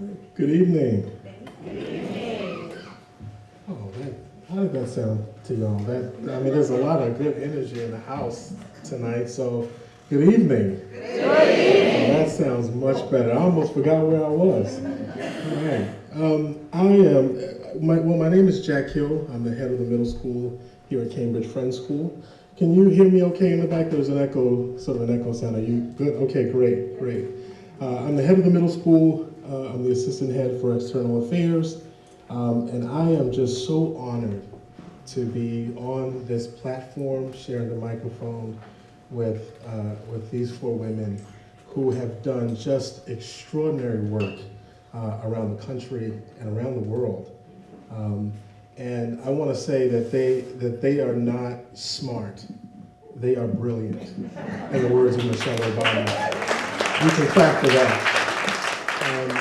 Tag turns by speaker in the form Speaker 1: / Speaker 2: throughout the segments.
Speaker 1: Good evening. Good evening. Oh, that, how did that sound to y'all? That I mean, there's a lot of good energy in the house tonight. So, good evening. Good evening. Oh, that sounds much better. I almost forgot where I was. All right. Um, I am. My, well, my name is Jack Hill. I'm the head of the middle school here at Cambridge Friends School. Can you hear me okay in the back? There's an echo, sort of an echo sound. Are you good? Okay, great, great. Uh, I'm the head of the middle school. Uh, I'm the assistant head for external affairs. Um, and I am just so honored to be on this platform, sharing the microphone with, uh, with these four women who have done just extraordinary work uh, around the country and around the world. Um, and I want to say that they, that they are not smart. They are brilliant, in the words of Michelle Obama. You can clap for that. Um,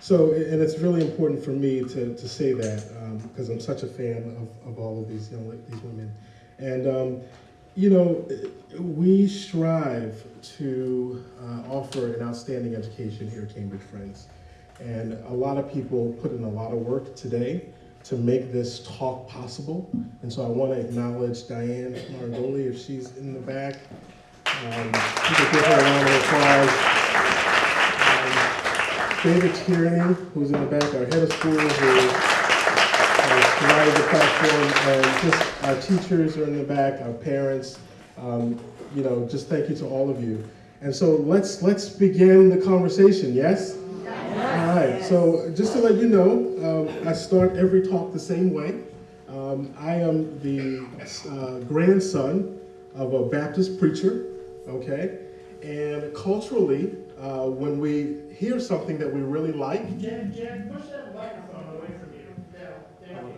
Speaker 1: so, and it's really important for me to, to say that because um, I'm such a fan of, of all of these young these women. And, um, you know, we strive to uh, offer an outstanding education here at Cambridge Friends. And a lot of people put in a lot of work today to make this talk possible. And so I want to acknowledge Diane Marangoli if she's in the back. Um, give her a round of applause. David Tierney, who's in the back, our head of school, who has provided the platform, and just our teachers are in the back, our parents. Um, you know, just thank you to all of you. And so let's let's begin the conversation. Yes. All right. So just to let you know, um, I start every talk the same way. Um, I am the uh, grandson of a Baptist preacher. Okay, and culturally, uh, when we hear something that we really like.
Speaker 2: Jen, Jen, push that microphone away from you. Down, down.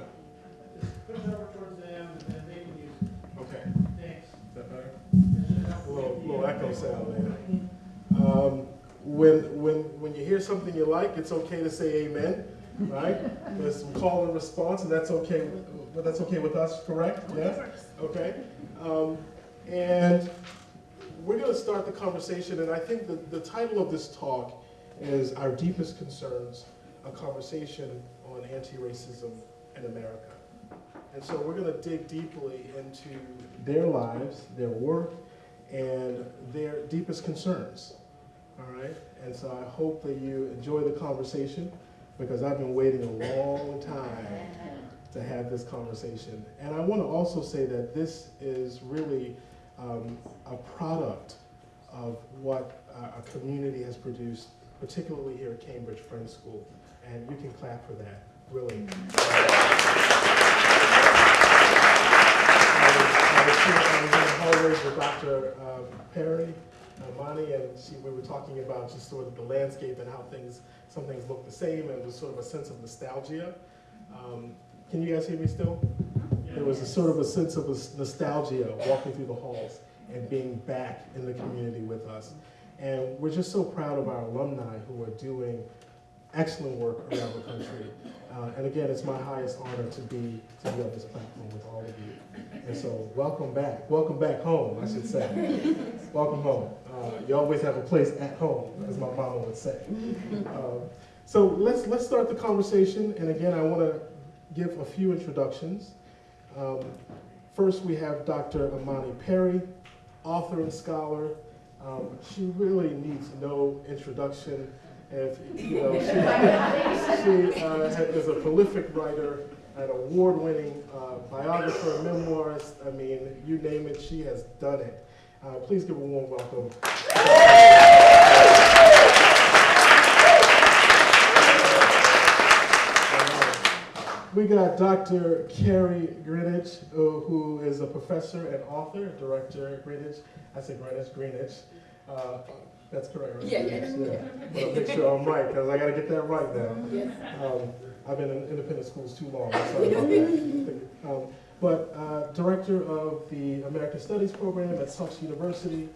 Speaker 2: Just push it over towards them and then they can use it.
Speaker 1: Okay.
Speaker 2: Thanks.
Speaker 1: Is that better?
Speaker 2: That should help.
Speaker 1: A little, little echo sound there. Um, when, when, when you hear something you like, it's okay to say amen, right? There's some call and response, and that's okay. But that's okay with us, correct? Yes. Okay. Um, and we're going to start the conversation, and I think the, the title of this talk is Our Deepest Concerns, a conversation on anti-racism in America. And so we're going to dig deeply into their lives, their work, and their deepest concerns. All right? And so I hope that you enjoy the conversation because I've been waiting a long time to have this conversation. And I want to also say that this is really um, a product of what uh, a community has produced, particularly here at Cambridge Friends School. And you can clap for that, really. I was I was in the hallways with Dr. um, Perry, uh, Monty, and she, we were talking about just sort of the landscape and how things, some things look the same, and there's sort of a sense of nostalgia. Um, Can you guys hear me still? There was a sort of a sense of nostalgia walking through the halls and being back in the community with us. And we're just so proud of our alumni who are doing excellent work around the country. Uh, and again, it's my highest honor to be to be on this platform with all of you. And so, welcome back. Welcome back home, I should say. welcome home. Uh, you always have a place at home, as my mama would say. Uh, so let's let's start the conversation. And again, I want to give a few introductions. Um, first, we have Dr. Imani Perry, author and scholar. Um, she really needs no introduction. If, you know, she, she uh, is a prolific writer, an award-winning uh, biographer, memoirist. I mean, you name it, she has done it. Uh, please give a warm welcome. We got Dr. Kerri Greenidge, uh, who is a professor and author, director at Greenidge. I say Greenidge, Greenidge. Uh, that's correct, right?
Speaker 3: Yeah, yeah.
Speaker 1: Greenidge, Well, make sure I'm right, because I got to get that right now. Um, I've been in independent schools too long. Sorry about that. Um, but uh, director of the American Studies program at Tufts University,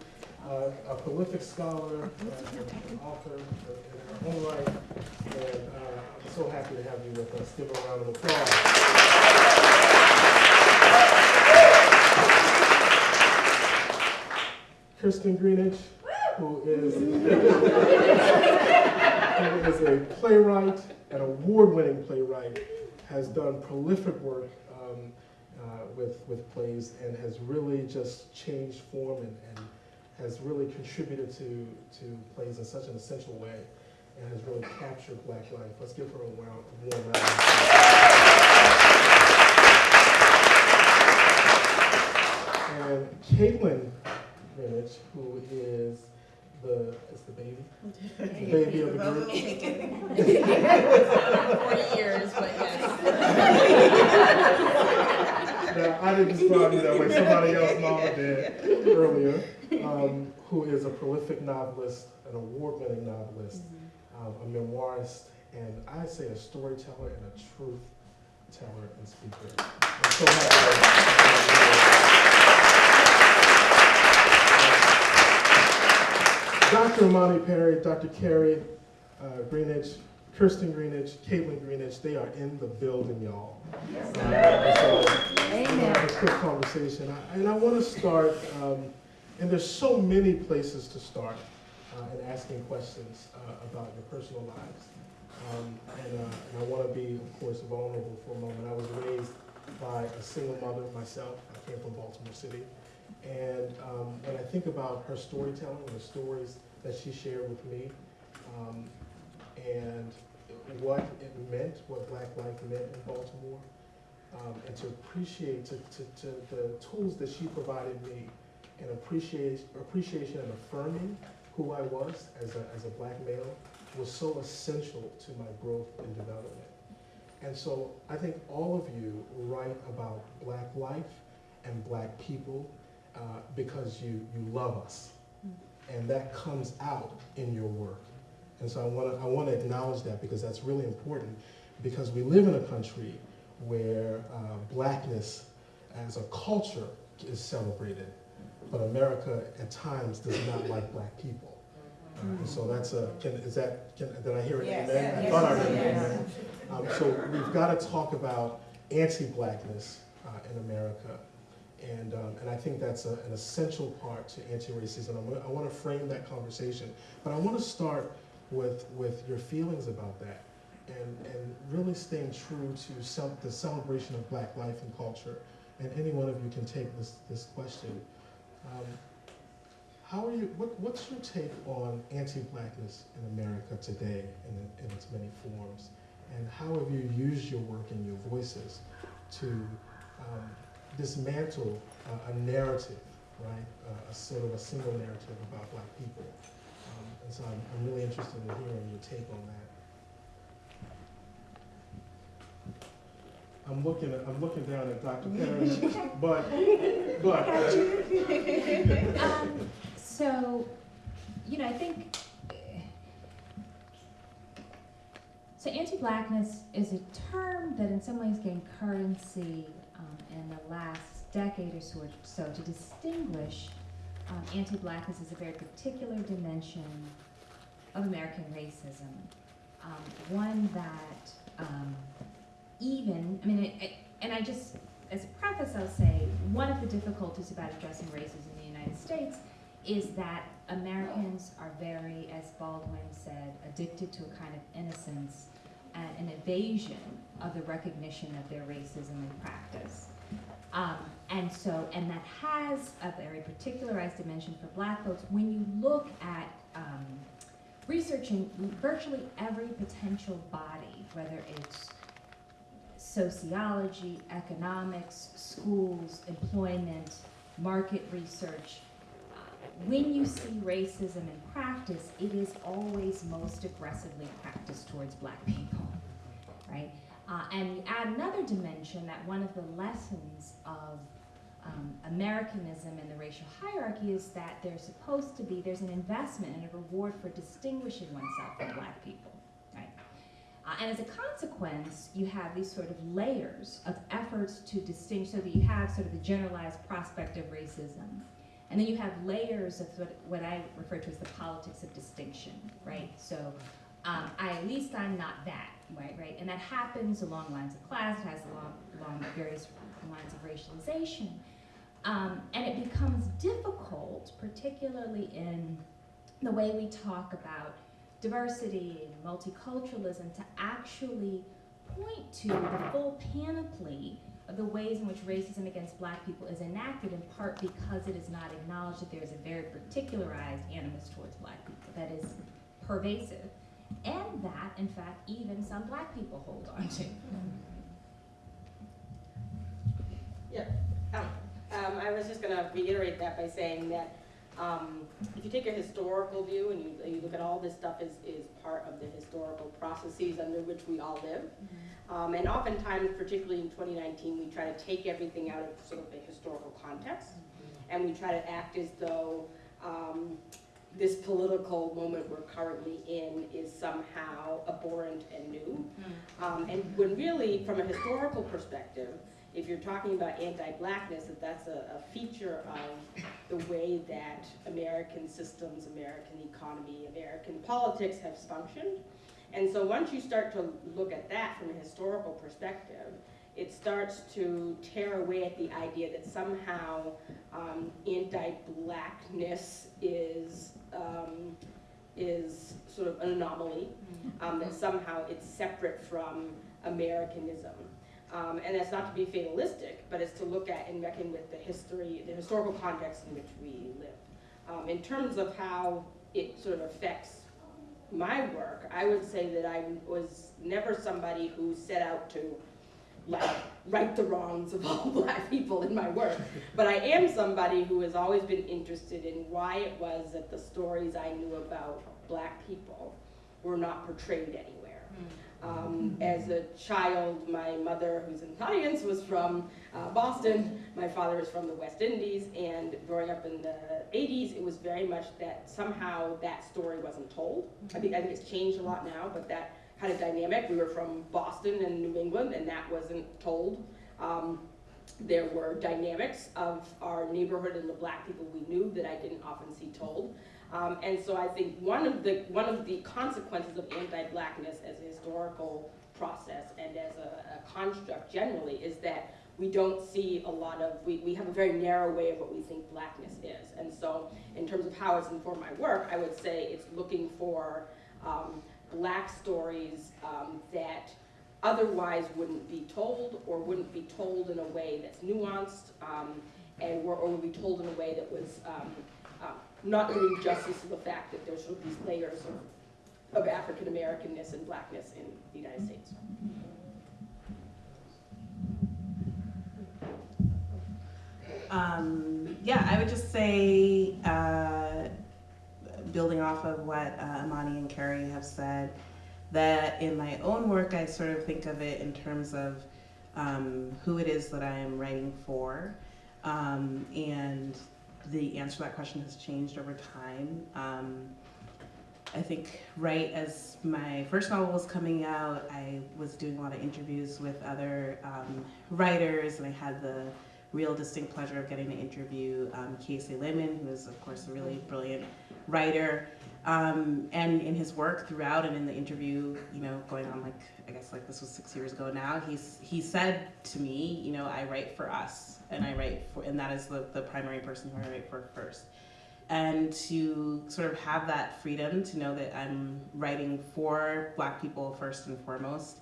Speaker 1: uh, a prolific scholar, uh, author in her own right, and uh, I'm so happy to have you with us. Give her a round of applause. Kirsten Greenidge, who is, who is a playwright, an award-winning playwright, has done prolific work um, uh, with, with plays and has really just changed form and, and has really contributed to, to plays in such an essential way and has really captured Black life. Let's give her a warm, warm round. And Kaitlyn who is the, is the baby? The baby of the group.
Speaker 3: Forty years, but yes.
Speaker 1: Now, I didn't describe you that way, somebody else mama did earlier, um, who is a prolific novelist, an award-winning novelist, um, a memoirist, and I say a storyteller and a truth teller and speaker. I'm so happy. Dr. Imani Perry, Dr. Kerri uh, Greenidge, Kirsten Greenidge, Kaitlyn Greenidge, they are in the building, y'all. Uh, so, gonna have a quick conversation, I- and I want to start, um, and there's so many places to start uh, in asking questions uh, about your personal lives. Um, And uh, and I want to be, of course, vulnerable for a moment. I was raised by a single mother myself. I came from Baltimore City. And um, when I think about her storytelling, the stories that she shared with me, um, and what it meant, what Black life meant in Baltimore, um, and to appreciate to, to, to the tools that she provided me, and appreciate appreciation and affirming who I was as a, as a black male was so essential to my growth and development. And so I think all of you write about black life and black people uh, because you, you love us. And that comes out in your work. And so I want to I want to acknowledge that because that's really important because we live in a country where uh, blackness as a culture is celebrated, but America at times does not like black people. Uh, and so that's a, can, is that, can, did I hear it?
Speaker 3: Yes,
Speaker 1: amen? I
Speaker 3: yes,
Speaker 1: thought I heard
Speaker 3: yes.
Speaker 1: an amen. Um, so we've got to talk about anti-blackness uh, in America. And, um, and I think that's a, an essential part to anti-racism. I want to frame that conversation. But I want to start with, with your feelings about that and, and really staying true to cel- the celebration of black life and culture. And any one of you can take this, this question. Um, how are you, what, what's your take on anti-blackness in America today in, in its many forms? And how have you used your work and your voices to um, dismantle uh, a narrative, right? Uh, a sort of a single narrative about black people. Um, and so I'm, I'm really interested in hearing your take on that. I'm looking at, I'm looking down at Dr. Perry, but, but,
Speaker 4: Um, so, you know, I think, so anti-blackness is a term that in some ways gained currency in the last decade or so, so to distinguish um, anti-blackness as a very particular dimension of American racism. Um, one that um, even, I mean, it, it, and I just, as a preface, I'll say one of the difficulties about addressing racism in the United States is that Americans are very, as Baldwin said, addicted to a kind of innocence and an evasion of the recognition of their racism in practice. Um, and so, and that has a very particularized dimension for black folks. When you look at um, researching virtually every potential body, whether it's sociology, economics, schools, employment, market research. uh, When you see racism in practice, it is always most aggressively practiced towards black people, right? Uh, and you add another dimension that one of the lessons of um, Americanism and the racial hierarchy is that there's supposed to be, there's an investment and a reward for distinguishing oneself from black people, right? Uh, and as a consequence, you have these sort of layers of efforts to distinguish, so that you have sort of the generalized prospect of racism. And then you have layers of what, what I refer to as the politics of distinction, right? So um, I, at least I'm not that, right, right? And that happens along lines of class, it has along, along various lines of racialization. Um, and it becomes difficult, particularly in the way we talk about diversity and multiculturalism to actually point to the full panoply of the ways in which racism against black people is enacted in part because it is not acknowledged that there is a very particularized animus towards black people that is pervasive and that in fact even some black people hold on to.
Speaker 5: Yeah, um, I was just gonna reiterate that by saying that, um, if you take a historical view and you, you look at all this stuff is, is part of the historical processes under which we all live. Um, and oftentimes, particularly in twenty nineteen, we try to take everything out of sort of a historical context. And we try to act as though, um, this political moment we're currently in is somehow abhorrent and new. Um, and when really, from a historical perspective, if you're talking about anti-blackness, that that's a, a feature of the way that American systems, American economy, American politics have functioned. And so once you start to look at that from a historical perspective, it starts to tear away at the idea that somehow um, anti-blackness is um, is sort of an anomaly, um, that somehow it's separate from Americanism. Um, and that's not to be fatalistic, but it's to look at and reckon with the history, the historical context in which we live. Um, in terms of how it sort of affects my work, I would say that I was never somebody who set out to like right the wrongs of all black people in my work. But I am somebody who has always been interested in why it was that the stories I knew about black people were not portrayed anywhere. Um, as a child, my mother, who's in the audience, was from uh, Boston. My father is from the West Indies, and growing up in the 80s, it was very much that somehow that story wasn't told. I think, I think it's changed a lot now, but that kind of dynamic. We were from Boston and New England, and that wasn't told. Um, there were dynamics of our neighborhood and the black people we knew that I didn't often see told. Um, and so I think one of the one of the consequences of anti-blackness as a historical process and as a, a construct generally is that we don't see a lot of we, we have a very narrow way of what we think blackness is. And so in terms of how it's informed my work, I would say it's looking for um, black stories um, that otherwise wouldn't be told or wouldn't be told in a way that's nuanced um, and were, or would be told in a way that was um, uh, not doing justice to the fact that there's sort of these layers of, of African Americanness and blackness in the United States.
Speaker 6: Um, yeah, I would just say, uh, building off of what uh, Imani and Kerri have said, that in my own work, I sort of think of it in terms of um, who it is that I am writing for. Um, and the answer to that question has changed over time. Um, I think right as my first novel was coming out, I was doing a lot of interviews with other um, writers, and I had the real distinct pleasure of getting to interview um, Kiese Laymon, who is, of course, a really brilliant writer. Um, and in his work throughout and in the interview, you know, going on like, I guess like this was six years ago now, he's, he said to me, you know, I write for us and I write for, and that is the, the primary person who I write for first. And to sort of have that freedom to know that I'm writing for black people first and foremost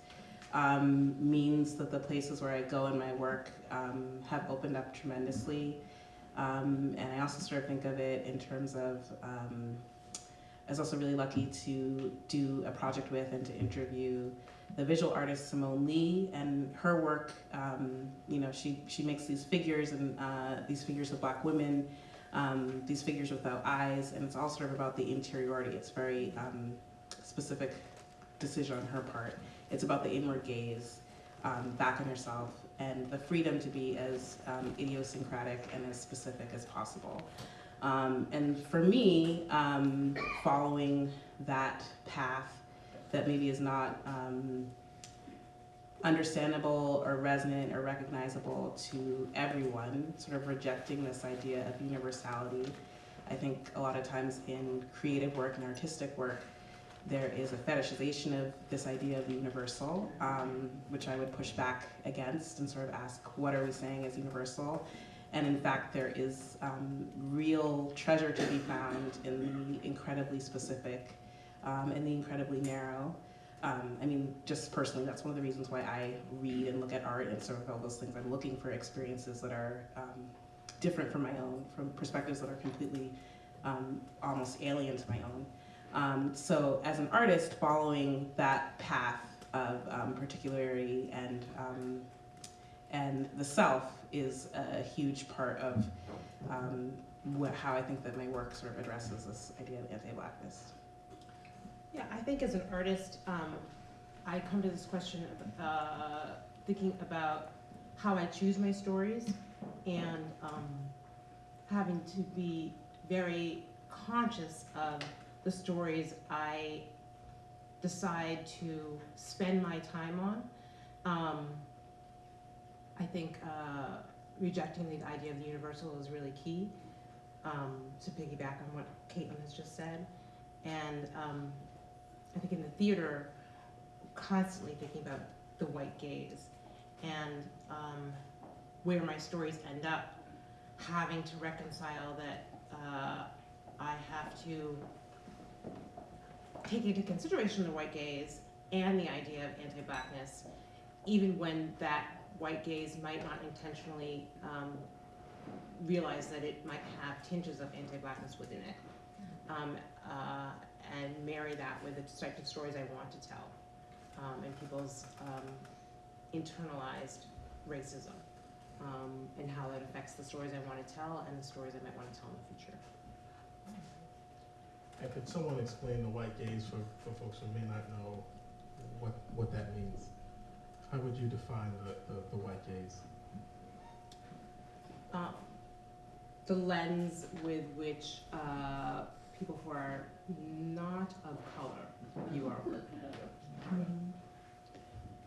Speaker 6: um, means that the places where I go in my work um, have opened up tremendously. Um, and I also sort of think of it in terms of, um, I was also really lucky to do a project with and to interview the visual artist Simone Leigh and her work. Um, you know, she, she makes these figures and uh, these figures of black women, um, these figures without eyes, and it's all sort of about the interiority. It's very specific decision on her part. It's about the inward gaze, um, back on yourself, and the freedom to be as um, idiosyncratic and as specific as possible. Um, and for me, um, following that path that maybe is not um, understandable or resonant or recognizable to everyone, sort of rejecting this idea of universality. I think a lot of times in creative work and artistic work, there is a fetishization of this idea of the universal, um, which I would push back against and sort of ask, what are we saying is universal? And in fact, there is um, real treasure to be found in the incredibly specific um, and the incredibly narrow. Um, I mean, just personally, that's one of the reasons why I read and look at art and sort of all those things. I'm looking for experiences that are um, different from my own, from perspectives that are completely um, almost alien to my own. Um, so, as an artist, following that path of um, particularity and um, and the self is a huge part of um, what, how I think that my work sort of addresses this idea of anti-blackness.
Speaker 3: Yeah, I think as an artist, um, I come to this question of, uh, thinking about how I choose my stories and, um, having to be very conscious of the stories I decide to spend my time on. Um, I think, uh, rejecting the idea of the universal is really key, um, to piggyback on what Kaitlyn has just said. And, um, I think in the theater, constantly thinking about the white gaze and um, where my stories end up, having to reconcile that uh, I have to take into consideration the white gaze and the idea of anti-blackness, even when that white gaze might not intentionally um, realize that it might have tinges of anti-blackness within it. Um, uh, and marry that with the type of stories I want to tell, um, and people's um, internalized racism, um, and how that affects the stories I want to tell and the stories I might want to tell in the future.
Speaker 1: And could someone explain the white gaze for, for folks who may not know what, what that means? How would you define the, the, the white gaze?
Speaker 3: Um, the lens with which uh, people who are not of color view our work.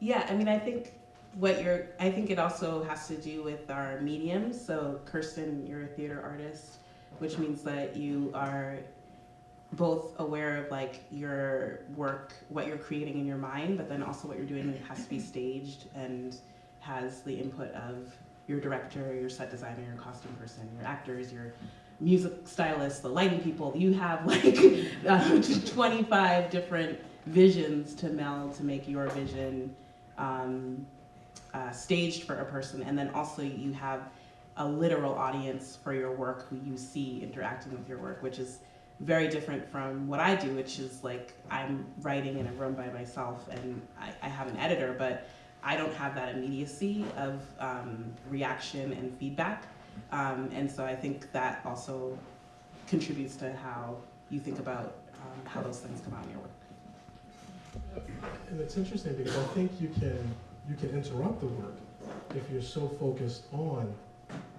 Speaker 6: Yeah, I mean, I think what you're, I think it also has to do with our mediums. So, Kirsten, you're a theater artist, which means that you are both aware of like your work, what you're creating in your mind, but then also what you're doing has to be staged and has the input of your director, your set designer, your costume person, your actors, your music stylists, the lighting people. You have like uh, 25 different visions to meld to make your vision um, uh, staged for a person, and then also you have a literal audience for your work who you see interacting with your work, which is very different from what I do, which is like I'm writing in a room by myself and I, I have an editor, but I don't have that immediacy of um, reaction and feedback. Um, and so I think that also contributes to how you think about um, how those things come out in your work.
Speaker 1: And it's interesting because I think you can, you can interrupt the work if you're so focused on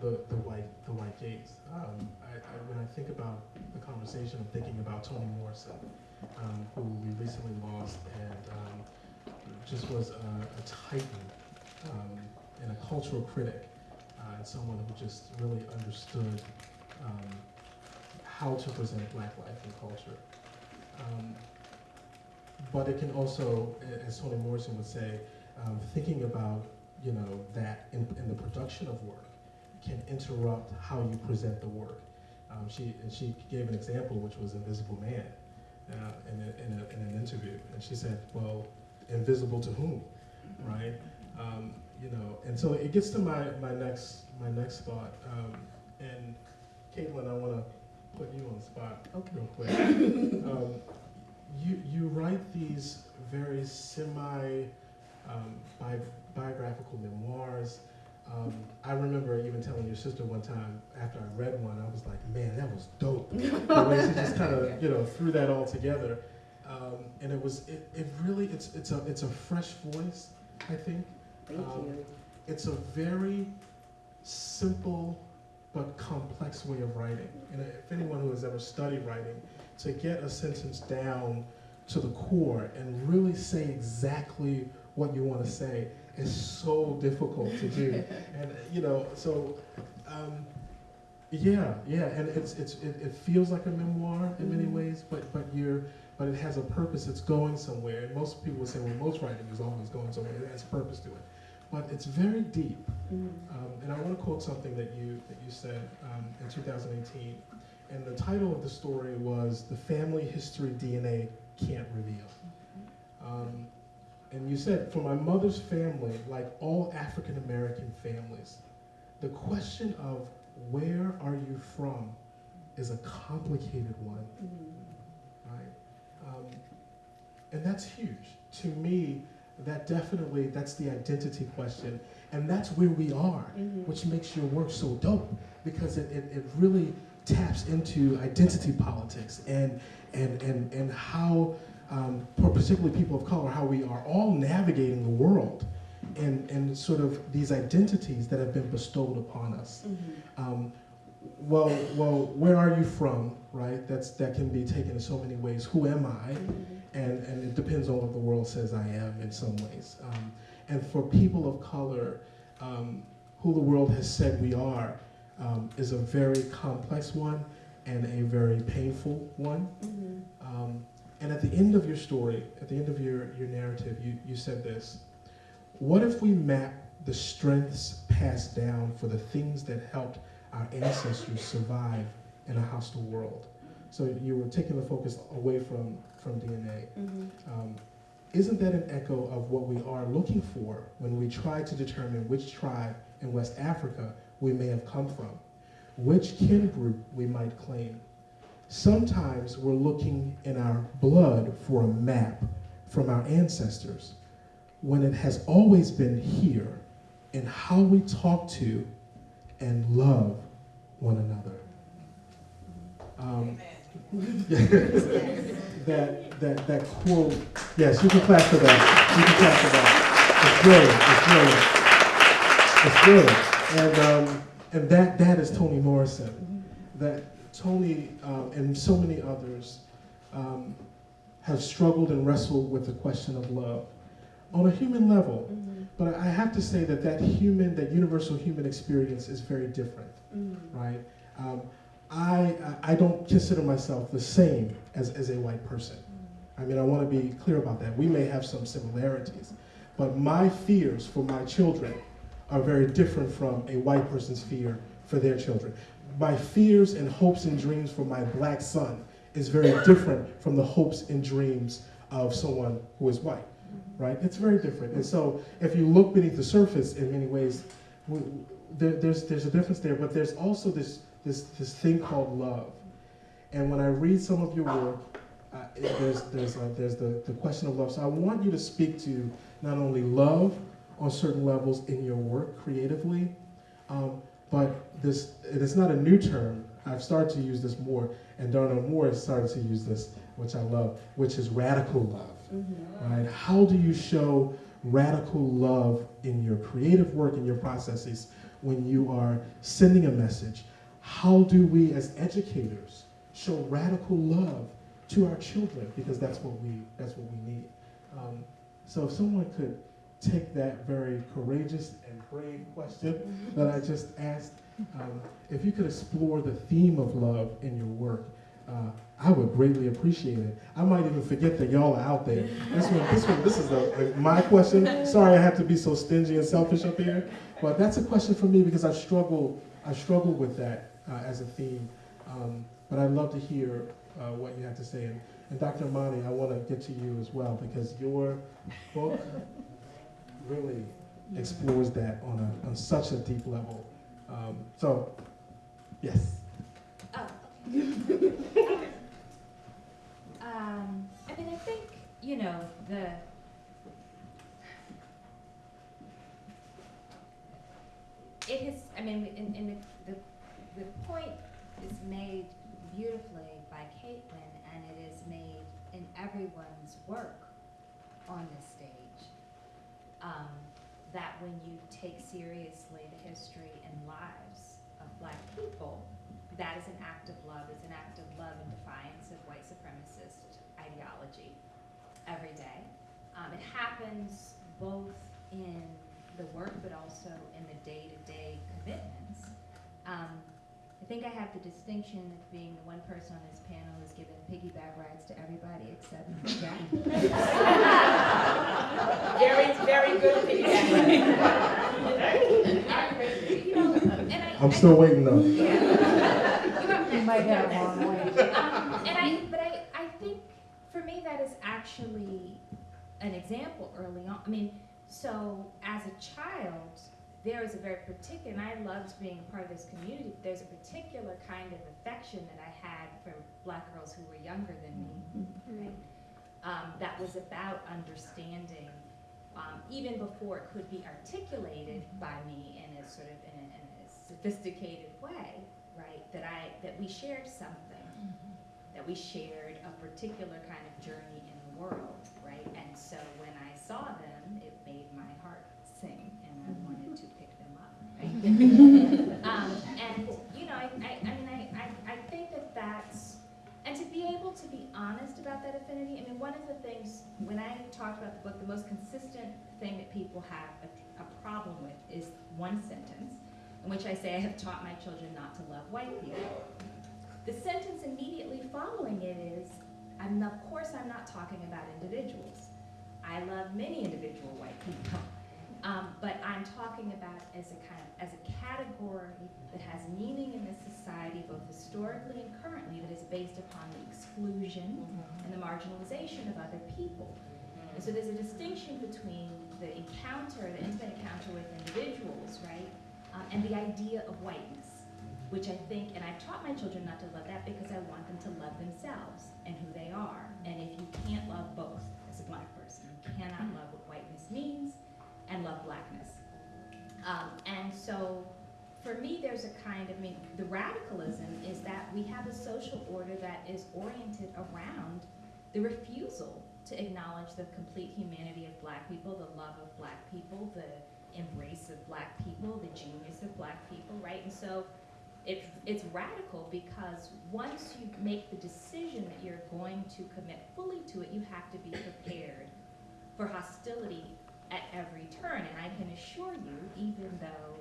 Speaker 1: the, the white, the white gaze. Um, I, I, when I think about the conversation, I'm thinking about Toni Morrison, um, who we recently lost and um, just was a, a titan um, and a cultural critic uh, and someone who just really understood um, how to present black life and culture. Um, but it can also, as Toni Morrison would say, um, thinking about you know that in, in the production of work can interrupt how you present the work. Um, she and she gave an example, which was Invisible Man, uh, in, a, in, a, in an interview, and she said, "Well, invisible to whom, right?" Um, you know, and so it gets to my, my next my next thought. Um, and Kaitlyn, I want to put you on the spot
Speaker 6: Okay.
Speaker 1: real quick. um, you you write these very semi um, bi- biographical memoirs. Um, I remember even telling your sister one time after I read one, I was like, "Man, that was dope." the way she just kind of you know threw that all together, um, and it was it, it really it's it's a it's a fresh voice. I think
Speaker 6: Thank
Speaker 1: Um,
Speaker 6: you.
Speaker 1: it's a very simple but complex way of writing. And if anyone who has ever studied writing, to get a sentence down to the core and really say exactly what you want to say is so difficult to do. and you know, so um, yeah, yeah, and it's it's it, it feels like a memoir in many
Speaker 6: Mhm.
Speaker 1: ways, but but you're but it has a purpose. It's going somewhere. And most people would say, well, most writing is always going somewhere. It has purpose to it. But it's very deep.
Speaker 6: Mhm.
Speaker 1: Um, and I want to quote something that you that you said um, in 2018. And the title of the story was "The Family History DNA can't reveal. Um, and you said, for my mother's family, like all African American families, the question of where are you from is a complicated one, right? Um, and that's huge. To me, that definitely, that's the identity question. And that's where we are, which makes your work so dope because it, it, it really taps into identity politics and, and, and, and how, um, for particularly people of color, how we are all navigating the world and, and sort of these identities that have been bestowed upon us. Um, well, well, where are you from, right? That's, that can be taken in so many ways. Who am I? And, and it depends on what the world says I am in some ways. Um, and for people of color, um, who the world has said we are um, is a very complex one and a very painful one. Um, and at the end of your story, at the end of your, your narrative, you, you said this. What if we map the strengths passed down for the things that helped our ancestors survive in a hostile world? So you were taking the focus away from, from DNA. Um, isn't that an echo of what we are looking for when we try to determine which tribe in West Africa we may have come from, which kin group we might claim? Sometimes we're looking in our blood for a map from our ancestors when it has always been here in how we talk to and love one another. Um, that, that, that quote, yes, you can clap for that. You can clap for that. It's brilliant. It's brilliant. It's brilliant. And, um, and that, that is Toni Morrison. That Toni um, and so many others um, have struggled and wrestled with the question of love on a human level. But I have to say that that human, that universal human experience is very different, right? Um, I, I don't consider myself the same as, as a white person. I mean, I want to be clear about that. We may have some similarities, but my fears for my children are very different from a white person's fear for their children. My fears and hopes and dreams for my black son is very different from the hopes and dreams of someone who is white, right? It's very different. And so if you look beneath the surface in many ways, we, there, there's, there's a difference there, but there's also this, this, this thing called love. And when I read some of your work, uh, there's, there's, uh, there's the, the question of love. So I want you to speak to not only love on certain levels in your work creatively, um, but this, it is not a new term. I've started to use this more, and Darnell Moore has started to use this, which I love, which is radical love. Right? How do you show radical love in your creative work, in your processes, when you are sending a message? How do we as educators show radical love to our children? Because that's what we, that's what we need. Um, so if someone could take that very courageous and brave question that I just asked, um, if you could explore the theme of love in your work, uh, I would greatly appreciate it. I might even forget that y'all are out there. This one, this one, this is the, my question. Sorry, I have to be so stingy and selfish up here, but that's a question for me because I struggle, I struggle with that uh, as a theme. Um, but I'd love to hear uh, what you have to say. And, and Dr. Imani, I want to get to you as well because your book really explores that on, a, on such a deep level. Um, so, yes.
Speaker 4: Oh, Um, I mean, I think, you know, the, it has, I mean, in, in the, the, the point is made beautifully by Kaitlyn, and it is made in everyone's work on this. Um, that when you take seriously the history and lives of black people, that is an act of love, it's an act of love in defiance of white supremacist ideology every day. Um, it happens both in the work, but also in the day-to-day commitments. Um, I think I have the distinction of being the one person on this panel who's given piggyback rides to everybody except Jack.
Speaker 5: Very, very good feedback.
Speaker 4: You know, and I-
Speaker 1: I'm still waiting though.
Speaker 4: You
Speaker 7: might have a long way.
Speaker 4: Um, and I, but I, I think for me that is actually an example early on. I mean, so as a child, there was a very particular, and I loved being a part of this community. There's a particular kind of affection that I had for black girls who were younger than me. Right? Um, that was about understanding, um, even before it could be articulated by me in a sort of in a, in a sophisticated way, right? That I that we shared something, that we shared a particular kind of journey in the world, right? And so when I saw them, it made my heart sing, and I wanted to pick them up. Right? um, and you know, I, I, I mean, I, I, I think that that's and to be able to be honest about that affinity, I mean, one of the things, when I talked about the book, the most consistent thing that people have a, a problem with is one sentence, in which I say, I have taught my children not to love white people. The sentence immediately following it is, I'm, of course, I'm not talking about individuals. I love many individual white people. Um, but I'm talking about as a kind of, as a category that has meaning in this society, both historically and currently, that is based upon the exclusion and the marginalization of other people. And so there's a distinction between the encounter, the intimate encounter with individuals, right, um, and the idea of whiteness, which I think, and I've taught my children not to love that because I want them to love themselves and who they are. And if you can't love both as a black person, you cannot love what whiteness means and love blackness. Um, and so for me, there's a kind of, I mean, the radicalism is that we have a social order that is oriented around the refusal to acknowledge the complete humanity of black people, the love of black people, the embrace of black people, the genius of black people, right? And so it, it's radical because once you make the decision that you're going to commit fully to it, you have to be prepared for hostility at every turn. And I can assure you, even though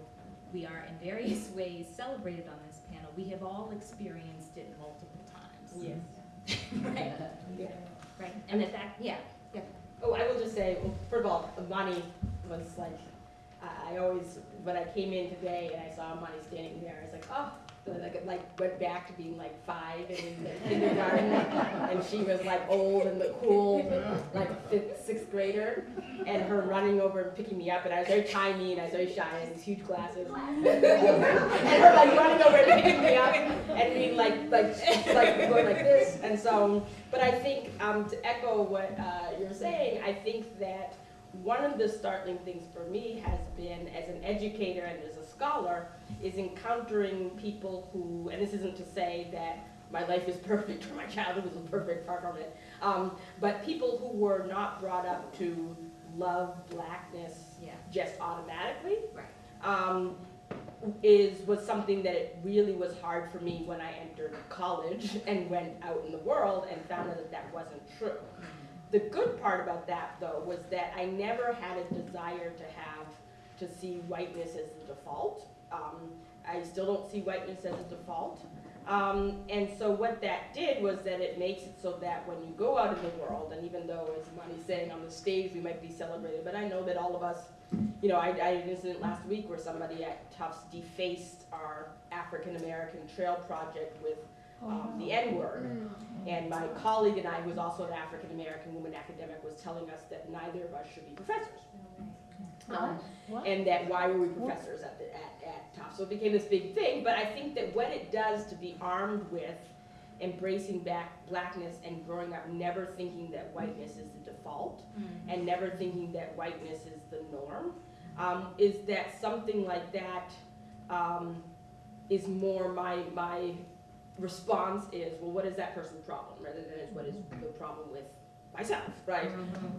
Speaker 4: we are in various ways celebrated on this panel, we have all experienced it multiple times.
Speaker 5: Yes.
Speaker 4: right.
Speaker 5: Yeah.
Speaker 4: Right. And in fact, yeah.
Speaker 5: Oh, I will just say, well, first of all, Imani was like, I, I always, when I came in today and I saw Imani standing there, I was like, oh, like, it, like went back to being like five in kindergarten, and she was like old and the cool, like fifth, sixth grader, and her running over and picking me up, and I was very tiny and I was very shy, and these huge glasses, and her like running over and picking me up, and being like, like, like going like this, and so, but I think, um, to echo what, uh, you're saying, I think that one of the startling things for me has been, as an educator and as a scholar, is encountering people who, and this isn't to say that my life is perfect or my childhood was a perfect, far from it, um, but people who were not brought up to love blackness
Speaker 4: Yeah.
Speaker 5: just automatically.
Speaker 4: Right.
Speaker 5: Um, is, was something that it really was hard for me when I entered college and went out in the world and found out that that wasn't true. The good part about that, though, was that I never had a desire to have, to see whiteness as the default. Um, I still don't see whiteness as a default. Um, and so what that did was that it makes it so that when you go out in the world, and even though, as Monty's saying, on the stage we might be celebrated, but I know that all of us, you know, I, I had an incident last week where somebody at Tufts defaced our African American Trail Project with um, the N-word. And my colleague and I, who was also an African American woman academic, was telling us that neither of us should be professors. Um, and that why were we professors at, the, at, at Tufts? So it became this big thing, but I think that what it does to be armed with embracing back blackness and growing up never thinking that whiteness is the default and never thinking that whiteness is the norm, um, is that something like that um, is more my, my response is, well, what is that person's problem, rather than it's what is the problem with myself, right?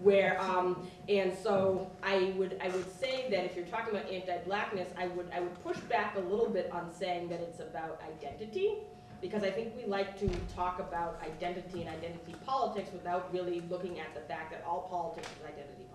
Speaker 5: Where, um, and so I would, I would say that if you're talking about anti-blackness, I would, I would push back a little bit on saying that it's about identity, because I think we like to talk about identity and identity politics without really looking at the fact that all politics is identity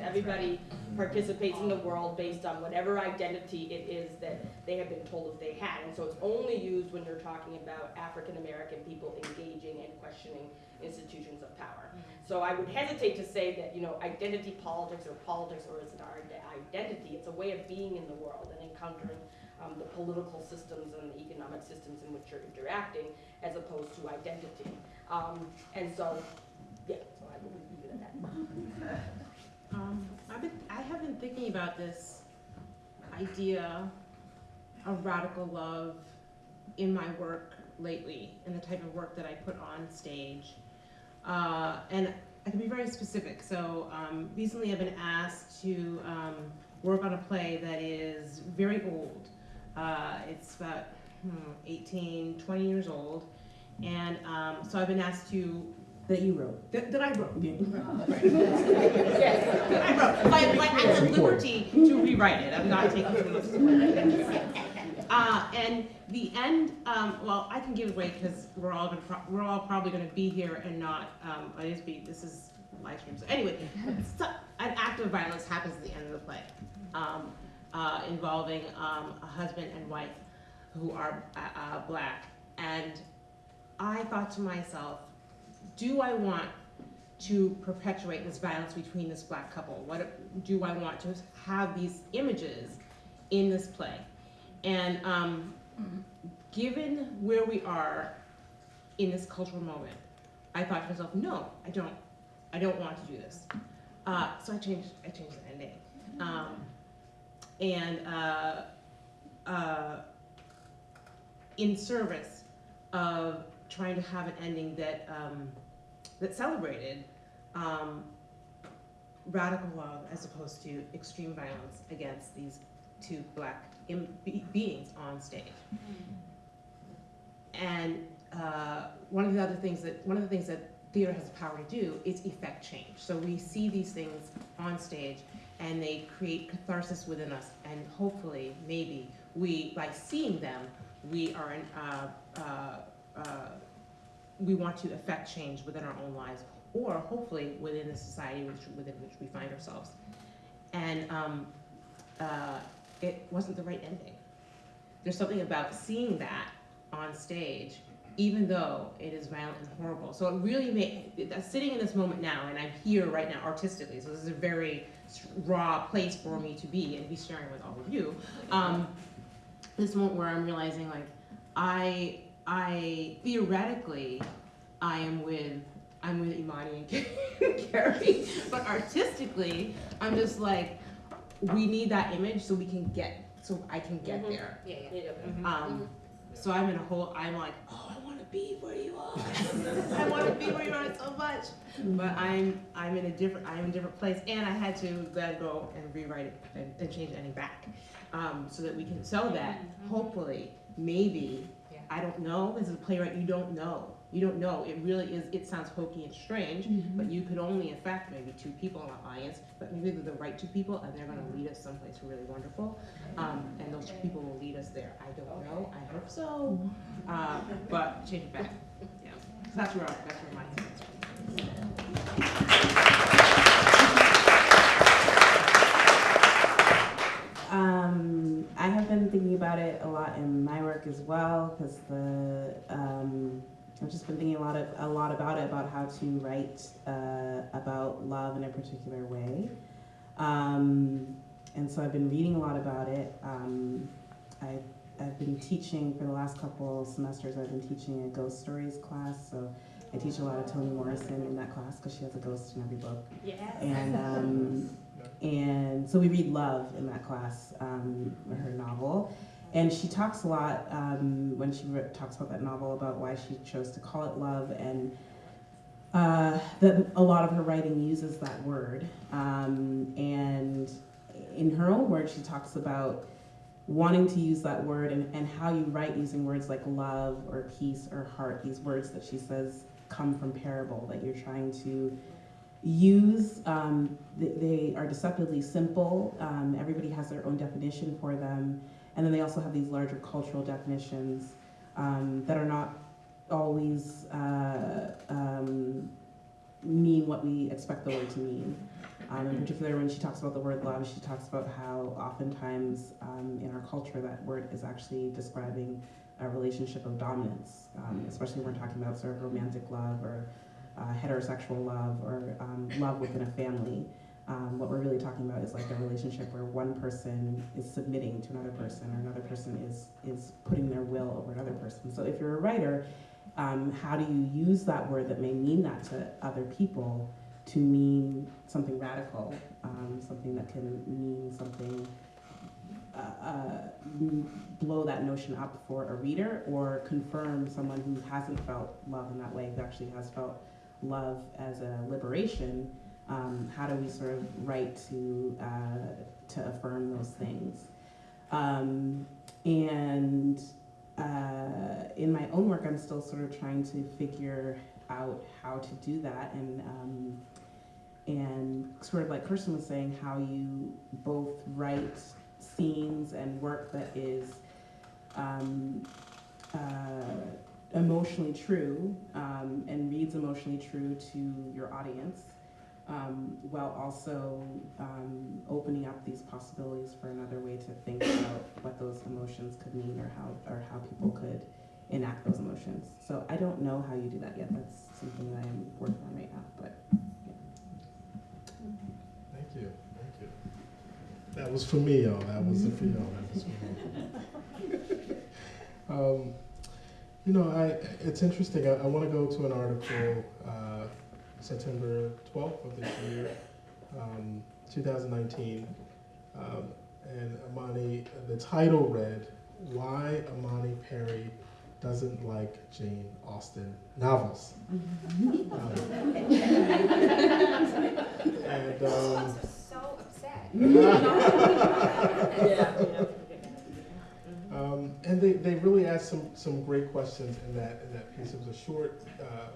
Speaker 5: Everybody participates in the world based on whatever identity it is that they have been told that they had. And so it's only used when you're talking about African-American people engaging and questioning institutions of power. So I would hesitate to say that, you know, identity politics or politics or is it our identity, it's a way of being in the world and encountering um, the political systems and the economic systems in which you're interacting as opposed to identity. Um, and so, yeah, so I leave it
Speaker 3: thinking about this idea of radical love in my work lately, in the type of work that I put on stage. Uh, and I can be very specific. So um, recently I've been asked to um, work on a play that is very old. Uh, it's about hmm, 18, 20 years old. And um, so I've been asked to,
Speaker 6: That you wrote.
Speaker 3: that, that I wrote. Right.
Speaker 5: Yes.
Speaker 3: I wrote, by, by acts of liberty to rewrite it, I'm not taking from the Uh, and the end, um, well, I can give away because we're all gonna, pro- we're all probably gonna be here and not, um, it is be, this is live stream, so anyway, so, an act of violence happens at the end of the play, um, uh, involving, um, a husband and wife who are, uh, uh, black. And I thought to myself, do I want to perpetuate this violence between this black couple? What do I want to have these images in this play? And um, given where we are in this cultural moment, I thought to myself, no, I don't, I don't want to do this. Uh, so I changed, I changed the ending. Um, and uh, uh, in service of trying to have an ending that um, that celebrated um, radical love as opposed to extreme violence against these two black be- beings on stage. And uh, one of the other things that one of the things that theater has the power to do is effect change. So we see these things on stage, and they create catharsis within us, and hopefully, maybe we, by seeing them, we are in, uh, uh, uh, we want to affect change within our own lives, or hopefully within the society which, within which we find ourselves. And um, uh, it wasn't the right ending. There's something about seeing that on stage, even though it is violent and horrible. So it really made, uh, sitting in this moment now, and I'm here right now artistically, so this is a very raw place for me to be and be sharing with all of you. Um, this moment where I'm realizing like, I, I theoretically, I am with, I'm with Imani and Kerri, but artistically, I'm just like, we need that image so we can get, so I can get
Speaker 5: Mhm.
Speaker 3: there.
Speaker 5: Yeah, yeah.
Speaker 3: Um, so I'm in a whole, I'm like, oh, I wanna be where you are. I wanna be where you are so much. But I'm, I'm in a different, I'm in a different place, and I had to then go and rewrite it and, and change the ending back. Um, so that we can, sell that hopefully, maybe,
Speaker 4: Yeah.
Speaker 3: I don't know, as a playwright, you don't know. You don't know, it really is, it sounds hokey and strange, but you could only affect maybe two people in our audience, but maybe they're the right two people, and they're gonna lead us someplace really wonderful. Um, and those two people will lead us there. I don't know, I hope so, uh, but change it back, yeah. So That's where, that's where my
Speaker 6: Um, I have been thinking about it a lot in my work as well because the um, I've just been thinking a lot of a lot about it about how to write uh, about love in a particular way, um, and so I've been reading a lot about it. Um, I I've been teaching for the last couple semesters. I've been teaching a ghost stories class, so I teach a lot of Toni Morrison in that class because she has a ghost in every book.
Speaker 5: Yes.
Speaker 6: And um, and so we read Love in that class, um, her novel. And she talks a lot um, when she talks about that novel about why she chose to call it Love, and uh, that a lot of her writing uses that word. Um, and in her own words, she talks about wanting to use that word and, and how you write using words like love or peace or heart, these words that she says come from parable, that you're trying to use. Um, th- they are deceptively simple. Um, everybody has their own definition for them. And then they also have these larger cultural definitions um, that are not always uh, um, mean what we expect the word to mean. Um, in particular, when she talks about the word love, she talks about how oftentimes um, in our culture that word is actually describing a relationship of dominance, especially when we're talking about sort of romantic love or uh, heterosexual love or um, love within a family. Um, what we're really talking about is like a relationship where one person is submitting to another person or another person is is putting their will over another person. So if you're a writer, um, how do you use that word that may mean that to other people to mean something radical, um, something that can mean something, uh, uh, blow that notion up for a reader or confirm someone who hasn't felt love in that way, who actually has felt love as a liberation. Um, how do we sort of write to uh, to affirm those things? Um, and uh, in my own work, I'm still sort of trying to figure out how to do that, and um, and sort of like Kirsten was saying, how you both write scenes and work that is um, uh, emotionally true um, and reads emotionally true to your audience, um, while also um, opening up these possibilities for another way to think about what those emotions could mean or how or how people could enact those emotions. So I don't know how you do that yet. That's something that I'm working on right now. But
Speaker 1: Thank you, thank you. That was for me, y'all. That wasn't for y'all. That was for me. you know, I it's interesting. I, I want to go to an article uh, September 12th of this year, um, 2019, um, and Imani. The title read, "Why Imani Perry Doesn't Like Jane Austen Novels." Um, and um,
Speaker 4: so upset.
Speaker 1: Um, and they, they really asked some, some great questions in that in that piece. It was a short, uh,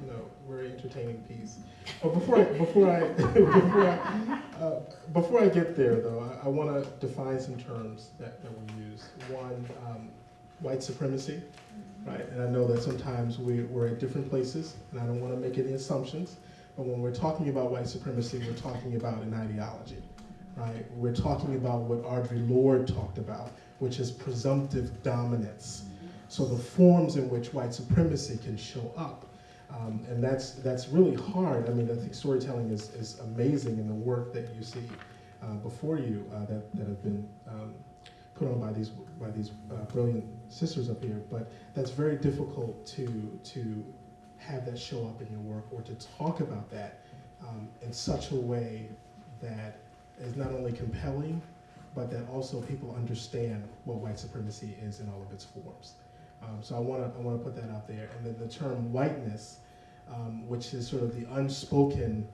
Speaker 1: you know, very entertaining piece. But before I before I before I, uh, before I get there though, I, I want to define some terms that, that we use. One, um, white supremacy, right? And I know that sometimes we, we're at different places, and I don't want to make any assumptions. But when we're talking about white supremacy, we're talking about an ideology, right? We're talking about what Audre Lorde talked about, which is presumptive dominance. So the forms in which white supremacy can show up. Um, and that's, that's really hard. I mean, I think storytelling is, is amazing in the work that you see uh, before you uh, that, that have been um, put on by these, by these uh, brilliant sisters up here. But that's very difficult to, to have that show up in your work or to talk about that um, in such a way that is not only compelling, but that also people understand what white supremacy is in all of its forms. Um, so I want to I want to put that out there. And then the term whiteness, um, which is sort of the unspoken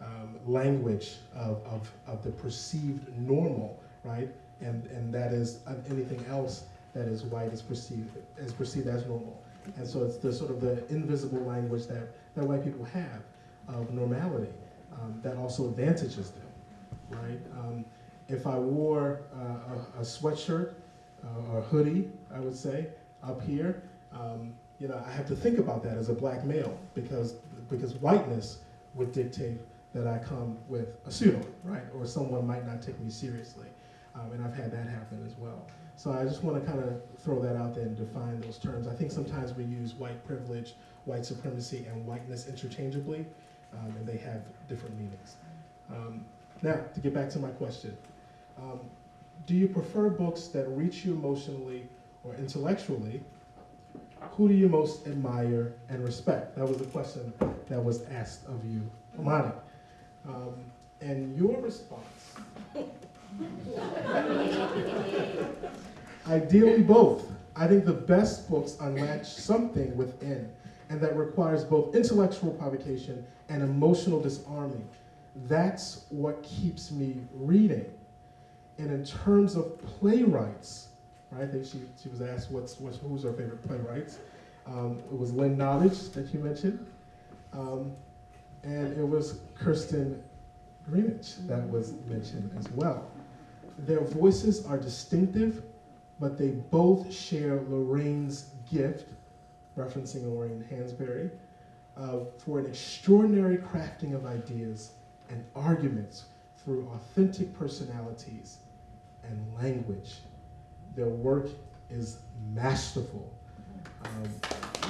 Speaker 1: um, language of, of, of the perceived normal, right? And and that is uh, anything else that is white is perceived is perceived as normal. And so it's the sort of the invisible language that, that white people have of normality um, that also advantages them, right? Um, if I wore uh, a, a sweatshirt uh, or a hoodie, I would say, up here, um, you know, I have to think about that as a black male because, because whiteness would dictate that I come with a suit on, right? Or someone might not take me seriously. Um, and I've had that happen as well. So I just want to kind of throw that out there and define those terms. I think sometimes we use white privilege, white supremacy, and whiteness interchangeably, um, and they have different meanings. Um, now, to get back to my question, um, do you prefer books that reach you emotionally or intellectually? Who do you most admire and respect? That was the question that was asked of you, Imani. Um, and your response Ideally, both. I think the best books unlatch something within, and that requires both intellectual provocation and emotional disarming. That's what keeps me reading. And in terms of playwrights, right? I think she, she was asked what's, what's who's her favorite playwrights. Um, it was Lynn Nottage that you mentioned, um, and it was Kirsten Greenidge that was mentioned as well. Their voices are distinctive, but they both share Lorraine's gift, referencing Lorraine Hansberry, uh, for an extraordinary crafting of ideas and arguments through authentic personalities and language. Their work is masterful. Um,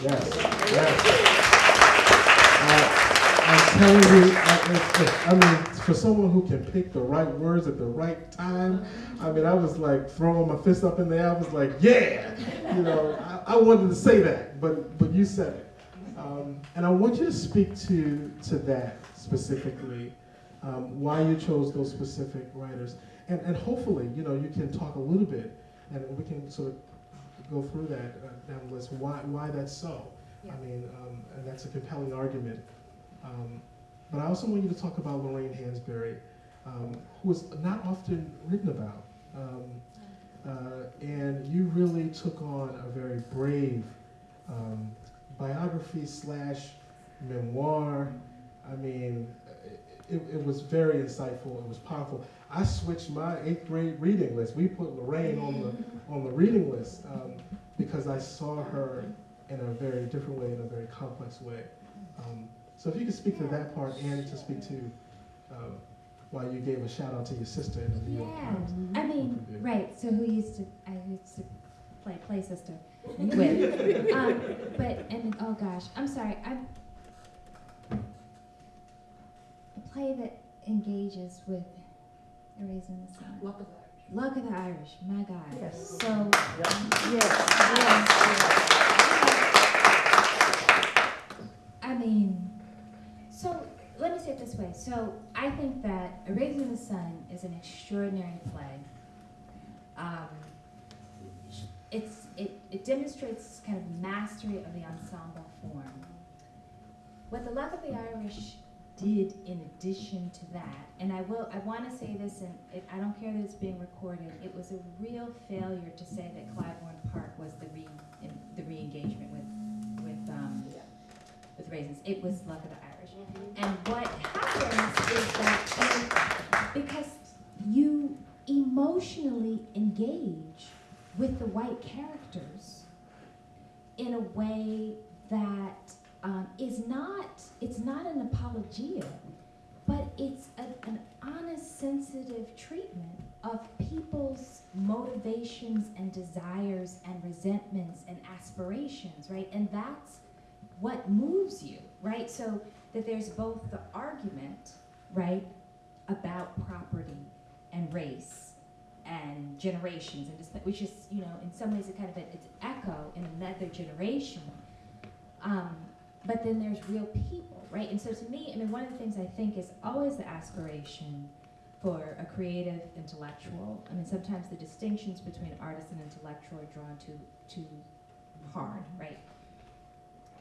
Speaker 1: yes, yes. Uh, I'm telling you, I, mean, for someone who can pick the right words at the right time, I mean, I was like throwing my fist up in the air. I was like, yeah, you know, I, I wanted to say that, but but you said it, um, and I want you to speak to to that specifically, um, why you chose those specific writers, and, and hopefully, you know, you can talk a little bit, and we can sort of go through that uh, down the list, why, why that's so.
Speaker 3: Yeah.
Speaker 1: I mean, um, and that's a compelling argument. Um, but I also want you to talk about Lorraine Hansberry, um, who is not often written about. Um, uh, and you really took on a very brave um, biography slash memoir. I mean, it, it was very insightful. It was powerful. I switched my eighth grade reading list. We put Lorraine on the on the reading list um, because I saw her in a very different way, in a very complex way. Um, so if you could speak to that part and to speak to um, why you gave a shout out to your sister in the New York
Speaker 4: Yeah,
Speaker 1: Times.
Speaker 4: I mean, right, so who used to, I used to play Play Sister with. Um, but, and, oh gosh, I'm sorry, I'm, play that engages with A Raisin in the Sun.
Speaker 3: Luck of that.
Speaker 4: Luck of the Irish, my God.
Speaker 3: Yes.
Speaker 4: So, yes. Yes. I mean, so let me say it this way. So I think that A Raisin in the Sun is an extraordinary play. Um, it's it, it demonstrates kind of mastery of the ensemble form. What the Luck of the Irish did in addition to that, and I will I want to say this, and it, I don't care that it's being recorded. It was a real failure to say that Clybourne Park was the re in, the re-engagement with with um, with raisins. It was Luck of the Irish. And what happens is that you, because you emotionally engage with the white characters in a way that um, is not, it's not an apologia, but it's a, an honest, sensitive treatment of people's motivations and desires and resentments and aspirations, right? And that's what moves you, right? So that there's both the argument, right, about property and race and generations and which is, you know, in some ways a kind of a, it's echo in another generation. Um, but then there's real people, right? And so to me, I mean, one of the things I think is always the aspiration for a creative intellectual. I mean, sometimes the distinctions between artist and intellectual are drawn too too hard, right?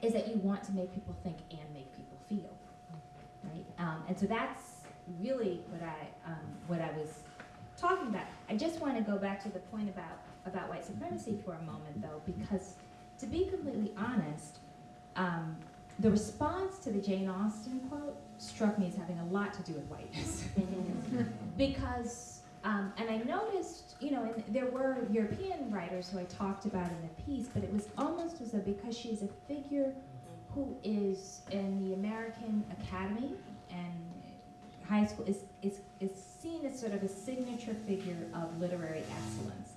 Speaker 4: Is that you want to make people think and make people feel, right? Um, and so that's really what I um, what I was talking about. I just want to go back to the point about about white supremacy for a moment, though, because to be completely honest, um, the response to the Jane Austen quote struck me as having a lot to do with whiteness, because um, and I noticed, you know, and there were European writers who I talked about in the piece, but it was almost as though because she's a figure who is in the American Academy and high school is, is, is seen as sort of a signature figure of literary excellence.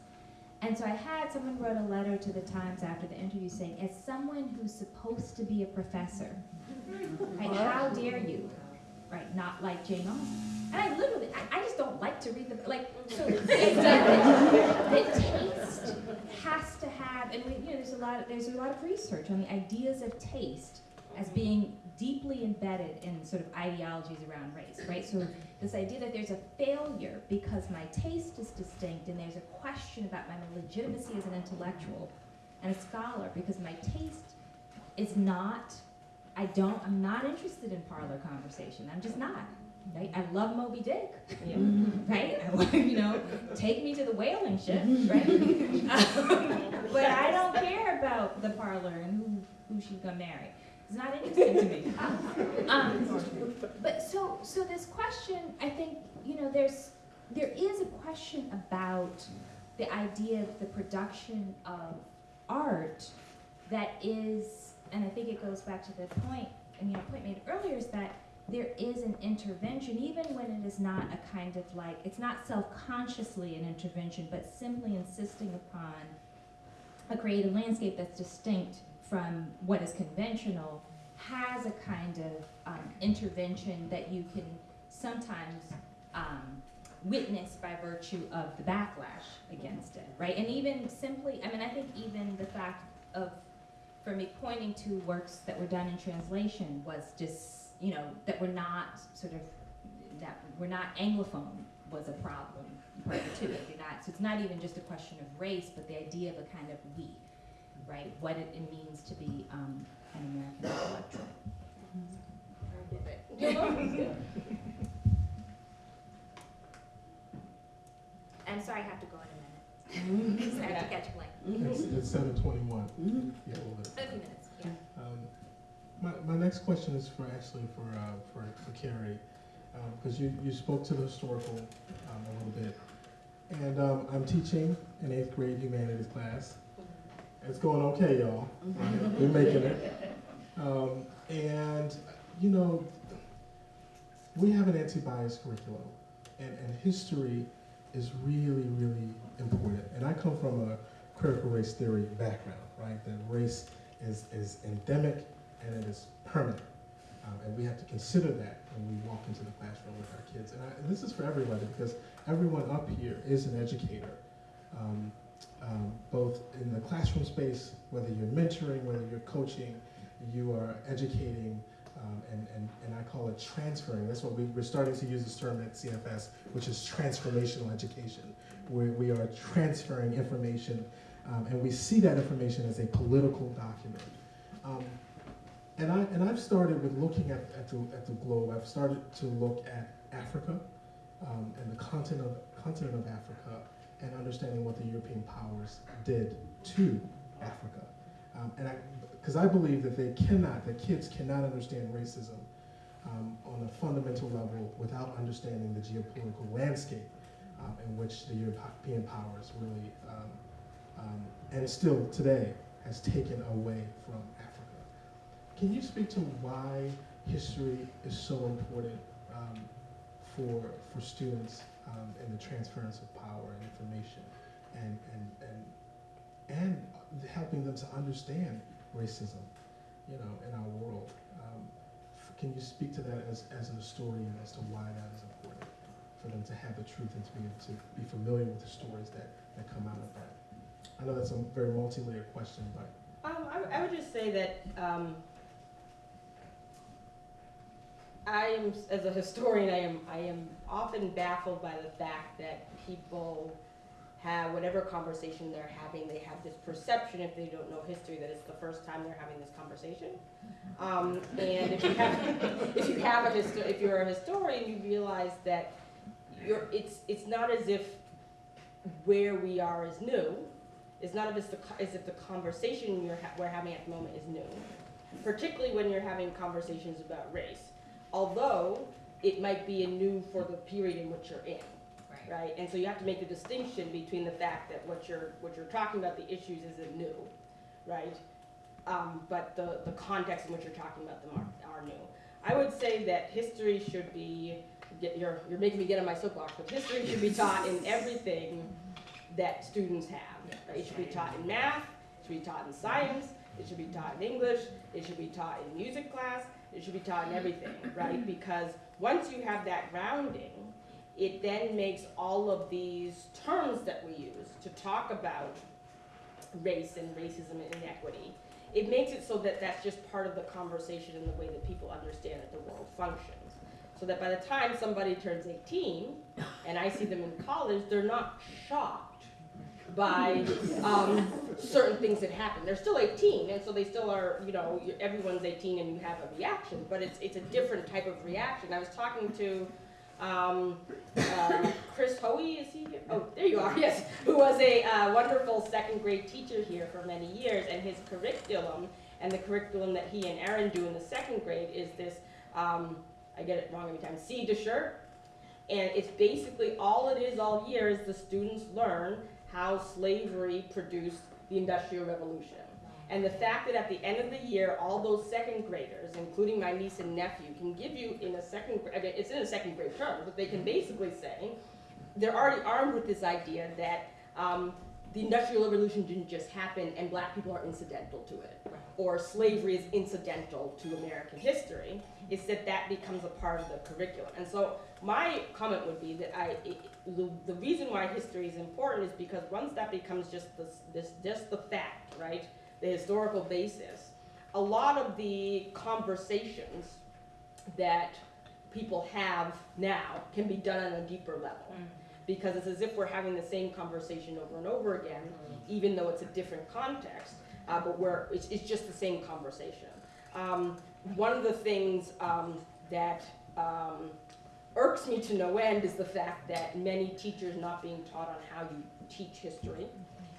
Speaker 4: And so I had someone wrote a letter to the Times after the interview saying, as someone who's supposed to be a professor, right, how dare you, right, not like Jane Austen. And I literally, I, I just don't like to read the, like, so the taste has to have, and we, you know, there's a lot, of, there's a lot of research on the ideas of taste as being deeply embedded in sort of ideologies around race, right? So this idea that there's a failure because my taste is distinct and there's a question about my legitimacy as an intellectual and a scholar because my taste is not, I don't, I'm not interested in parlor conversation. I'm just not. Right? I love Moby Dick, right? I, want- you know, take me to the whaling ship, right? Um, but I don't care about the parlor and who, who she's gonna marry. It's not interesting to me. Um, but so, so this question, I think, you know, there's, there is a question about the idea of the production of art that is, and I think it goes back to the point, and you know, point made earlier is that there is an intervention, even when it is not a kind of like, it's not self-consciously an intervention, but simply insisting upon a creative landscape that's distinct from what is conventional has a kind of um, intervention that you can sometimes um, witness by virtue of the backlash against it, right? And even simply, I mean, I think even the fact of, for me, pointing to works that were done in translation was just you know, that we're not sort of, that we're not Anglophone was a problem prior to it. Not, so it's not even just a question of race, but the idea of a kind of we, right? What it, it means to be um, an American intellectual.
Speaker 7: I'm sorry, I have to go in a minute. Because I have to catch a plane.
Speaker 1: It's, it's seven twenty-one. Yeah, well,
Speaker 7: A few minutes, yeah.
Speaker 1: Um, My, my next question is for, actually for, uh, for, for Kerri, because you, you spoke to the historical um, a little bit. And um, I'm teaching an eighth grade humanities class. It's going okay, y'all. We're making it. Um, And, you know, we have an anti-bias curriculum, and, and history is really, really important. And I come from a critical race theory background, right? That race is, is endemic and it is permanent. Um, and we have to consider that when we walk into the classroom with our kids. And, I, and this is for everybody because everyone up here is an educator, um, um, both in the classroom space, whether you're mentoring, whether you're coaching, you are educating, um, and, and, and I call it transferring. That's what we, we're starting to use this term at CFS, which is transformational education, where we are transferring information, um, and we see that information as a political document. Um, and, I, and I've started with looking at, at, the, at the globe. I've started to look at Africa um, and the continent of, continent of Africa and understanding what the European powers did to Africa. Um, and I, because I believe that they cannot, that kids cannot understand racism um, on a fundamental level without understanding the geopolitical landscape um, in which the European powers really, um, um, and still today, has taken away from Africa. Can you speak to why history is so important um, for, for students um, in the transference of power and information and, and, and, and helping them to understand racism, you know, in our world. Um, can you speak to that as, as an historian as to why that is important for them to have the truth and to be able to be familiar with the stories that, that come out of that? I know that's a very multi-layered question, but
Speaker 5: Um, I, I would just say that, I am, as a historian, I am, I am often baffled by the fact that people have, whatever conversation they're having, they have this perception, if they don't know history, that it's the first time they're having this conversation. Um, and if you have, if you have a histo- if you're a historian, you realize that you're, it's, it's not as if where we are is new. It's not as if the, as if the conversation you're ha- we're having at the moment is new, particularly when you're having conversations about race. Although it might be a new for the period in which you're in, right? And so you have to make the distinction between the fact that what you're what you're talking about the issues isn't new, right? Um, but the the context in which you're talking about them are, are new. I would say that history should be. Get, you're you're making me get on my soapbox, but history should be taught in everything that students have. Right? It should be taught in math, it should be taught in science, it should be taught in English, it should be taught in music class, it should be taught in everything, right? Because once you have that grounding, it then makes all of these terms that we use to talk about race and racism and inequity, it makes it so that that's just part of the conversation and the way that people understand that the world functions. So that by the time somebody turns 18 and I see them in college, they're not shocked by um, certain things that happen. They're still 18, and so they still are, you know, everyone's 18 and you have a reaction, but it's, it's a different type of reaction. I was talking to um, uh, Chris Hoey, is he here? Oh, there you are, yes, who was a uh, wonderful second grade teacher here for many years, and his curriculum and the curriculum that he and Aaron do in the second grade is this, um, I get it wrong every time, C de shirt. And it's basically all it is all year is the students learn how slavery produced the Industrial Revolution. And the fact that at the end of the year, all those second graders, including my niece and nephew, can give you in a second, gra- I mean, it's in a second grade term, but they can basically say, they're already armed with this idea that um, the Industrial Revolution didn't just happen and black people are incidental to it, or slavery is incidental to American history. It's that that becomes a part of the curriculum. And so my comment would be that I, it, the, the reason why history is important is because once that becomes just this, this just the fact, right, the historical basis, a lot of the conversations that people have now can be done on a deeper level. Because it's as if we're having the same conversation over and over again, even though it's a different context, uh, but we're, it's, it's just the same conversation. Um, one of the things, um, that, um, irks me to no end is the fact that many teachers not being taught on how you teach history,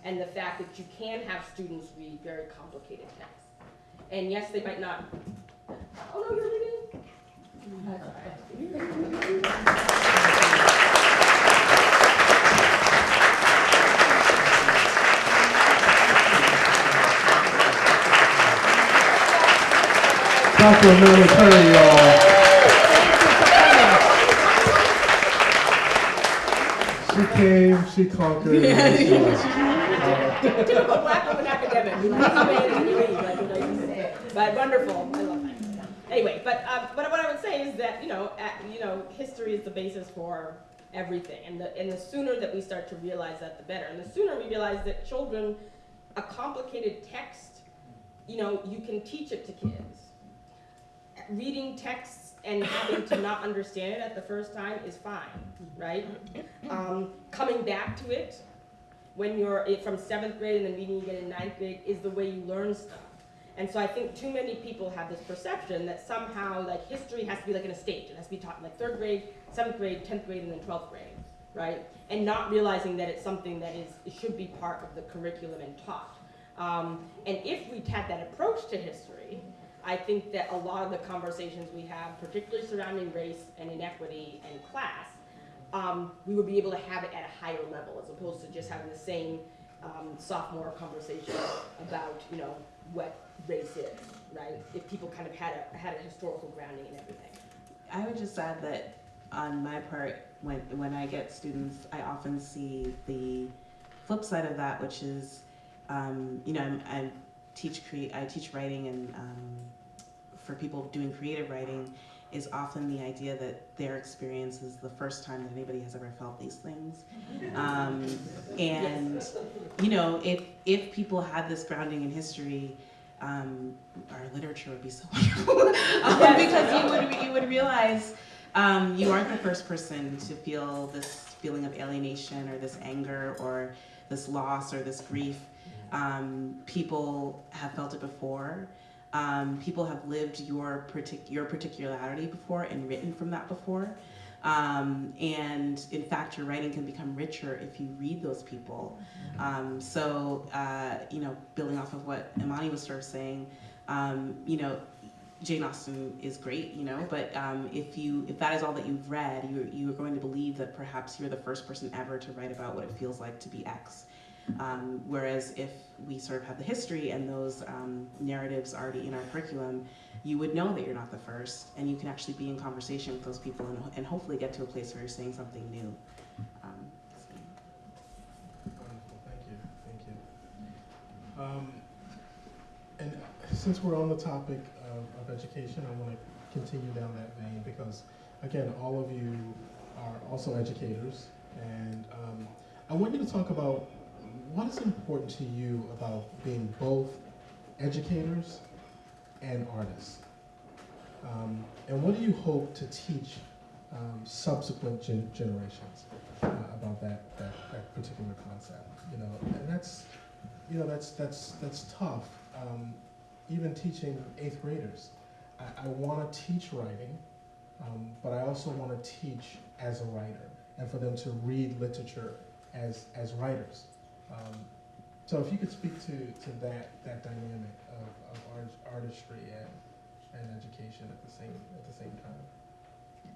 Speaker 5: and the fact that you can have students read very complicated texts. And yes, they might not, oh no, you're leaving? That's.
Speaker 1: Dr. Imani Perry, She came, she conquered. and she uh,
Speaker 5: Typical black woman academic, you know, you made it, you like. But wonderful, I love that. Anyway, but, uh, but what I would say is that, you know, at, you know, history is the basis for everything. And the, and the sooner that we start to realize that, the better. And the sooner we realize that children, a complicated text, you know, you can teach it to kids. Reading texts and having to not understand it at the first time is fine, right? Um, coming back to it when you're eh, from seventh grade and then reading again in ninth grade is the way you learn stuff. And so I think too many people have this perception that somehow like history has to be like in a stage. It has to be taught in like third grade, seventh grade, tenth grade, and then twelfth grade, right? And not realizing that it's something that is should be part of the curriculum and taught. Um, and if we had that approach to history, I think that a lot of the conversations we have, particularly surrounding race and inequity and class, um, we would be able to have it at a higher level as opposed to just having the same um, sophomore conversation about, you know, what race is, right? If people kind of had a, had a historical grounding and everything.
Speaker 6: I would just add that on my part, when, when I get students, I often see the flip side of that, which is, um, you know, I'm, I teach crea- I teach writing and um, for people doing creative writing is often the idea that their experience is the first time that anybody has ever felt these things. Um, and, you know, if, if people had this grounding in history, um, our literature would be so wonderful. um, because you would, you would realize um, you aren't the first person to feel this feeling of alienation or this anger or this loss or this grief. Um, people have felt it before. Um, people have lived your partic- your particularity before and written from that before. Um, and in fact, your writing can become richer if you read those people. Um, so, uh, you know, building off of what Imani was sort of saying, um, you know, Jane Austen is great, you know, but um, if you if that is all that you've read, you you are going to believe that perhaps you're the first person ever to write about what it feels like to be X. Um, whereas if we sort of have the history and those um, narratives already in our curriculum, you would know that you're not the first, and you can actually be in conversation with those people and, and hopefully get to a place where you're saying something new. Um,
Speaker 1: thank you, thank you. Um, and since we're on the topic of, of education, I want to continue down that vein because, again, all of you are also educators, and um, I want you to talk about what is important to you about being both educators and artists, um, and what do you hope to teach um, subsequent gen- generations uh, about that, that that particular concept? You know, and that's you know that's that's that's tough. Um, even teaching eighth graders, I, I want to teach writing, um, but I also want to teach as a writer, and for them to read literature as as writers. Um, so if you could speak to, to that that dynamic of, of art, artistry and, and education at the same at the same time,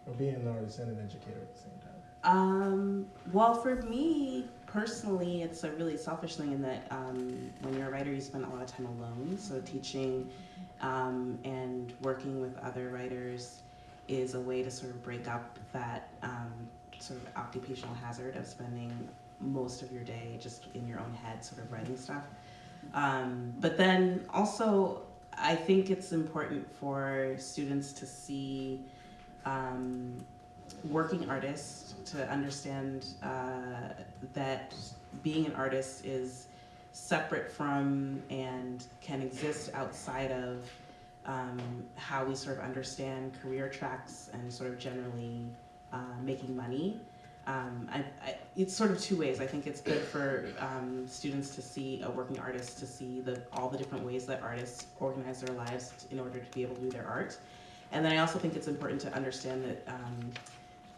Speaker 1: or being an artist and an educator at the same time.
Speaker 6: Um, well, for me personally, it's a really selfish thing in that um, when you're a writer, you spend a lot of time alone. So teaching um, and working with other writers is a way to sort of break up that um, sort of occupational hazard of spending most of your day just in your own head, sort of writing stuff. Um, but then also, I think it's important for students to see um, working artists to understand uh, that being an artist is separate from and can exist outside of um, how we sort of understand career tracks and sort of generally uh, making money. Um, I, I, it's sort of two ways. I think it's good for um, students to see a working artist to see the all the different ways that artists organize their lives in order to be able to do their art. And then I also think it's important to understand that um,